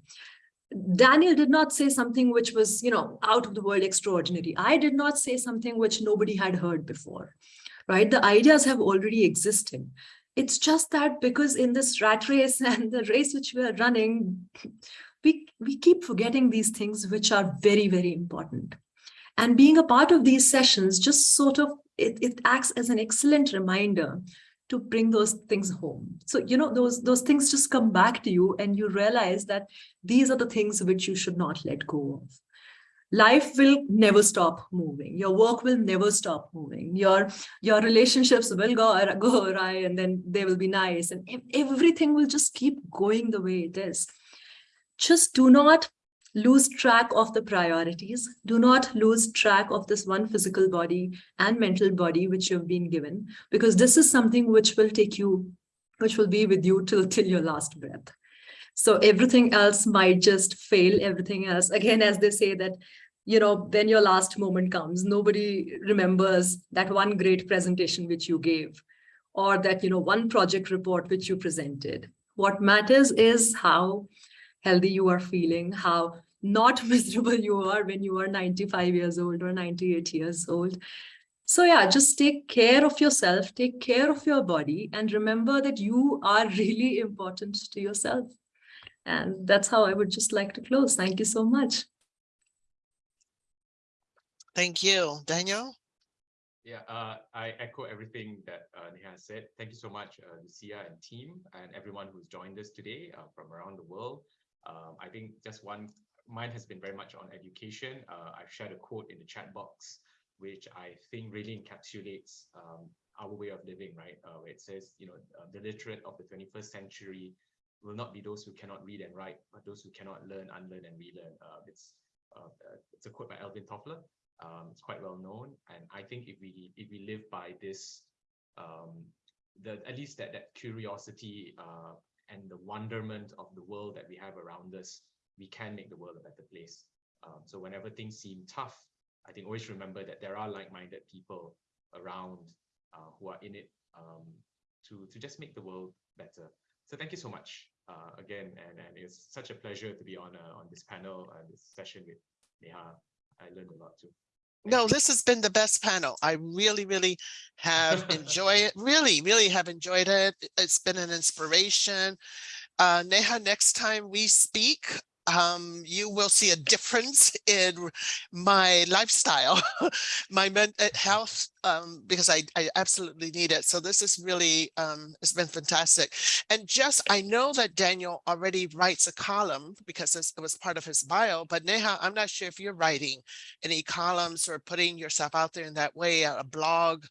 Daniel did not say something which was, you know, out of the world extraordinary. I did not say something which nobody had heard before, right? The ideas have already existed. It's just that because in this rat race <laughs> and the race which we are running, we, we keep forgetting these things which are very, very important. And being a part of these sessions just sort of, it, it acts as an excellent reminder to bring those things home. So, you know, those, those things just come back to you and you realize that these are the things which you should not let go of. life will never stop moving. Your work will never stop moving. Your, your relationships will go, go awry and then they will be nice and everything will just keep going the way it is. Just do not lose track of the priorities. Do not lose track of this one physical body and mental body which you've been given, because this is something which will take you, which will be with you till, till your last breath. So everything else might just fail, everything else, again, as they say that, you know, when your last moment comes, nobody remembers that one great presentation which you gave, or that, you know, one project report which you presented. What matters is how healthy you are feeling, how not <laughs> miserable you are when you are 95 years old or 98 years old. So yeah, just take care of yourself, take care of your body, and remember that you are <laughs> really important to yourself. And that's how I would just like to close. Thank you so much. Thank you. Daniel? Yeah, uh, I echo everything that uh, Neha said. Thank you so much, uh, Lucia and team, and everyone who's joined us today uh, from around the world. Um, I think just one, mine has been very much on education. Uh, I've shared a quote in the chat box, which I think really encapsulates um, our way of living, right? Uh, where it says, you know, uh, the literate of the 21st century will not be those who cannot read and write, but those who cannot learn, unlearn, and relearn. Uh, it's uh, it's a quote by Alvin Toffler. Um, it's quite well known, and I think if we if we live by this, um, the at least that that curiosity uh, and the wonderment of the world that we have around us, we can make the world a better place. Um, so whenever things seem tough, I think always remember that there are like-minded people around uh, who are in it um, to to just make the world better. So thank you so much uh, again, and, and it's such a pleasure to be on uh, on this panel and this session with Neha. I learned a lot too. No, this has been the best panel. I really, really have <laughs> enjoyed it. Really, really have enjoyed it. It's been an inspiration. Uh, Neha, next time we speak, um, you will see a difference <laughs> in my lifestyle, <laughs> my mental health, um, because I, I absolutely need it. So this is really, um, it's been fantastic. And just, I know that Daniel already writes a column because it was part of his bio, but Neha, I'm not sure if you're writing any columns or putting yourself out there in that way, a blog,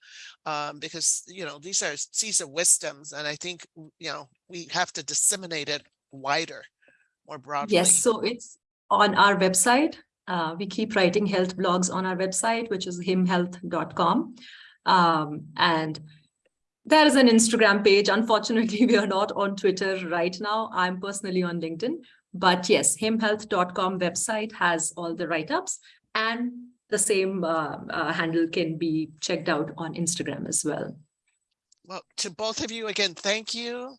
um, because, you know, these are, these are wisdoms. And I think, you know, we have to disseminate it wider, more broadly. Yes, so it's on our website. Uh, we keep writing health blogs on our website, which is himhealth.com. Um, and there is an Instagram page. Unfortunately, <laughs> we are not on Twitter right now. I'm personally on LinkedIn. But yes, himhealth.com website has all the write-ups and the same uh, uh, handle can be checked out on Instagram as well. Well, to both of you again, thank you.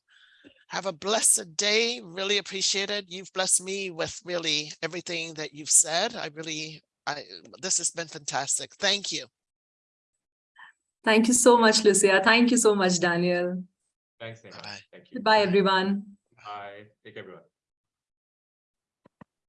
Have a blessed day. Really appreciate it. You've blessed me with really everything that you've said. I really, I, this has been fantastic. Thank you. Thank you so much, Lucia. Thank you so much, Daniel. Thanks, Neha. Bye-bye. Thank you. Goodbye, everyone. Bye. Take care, everyone.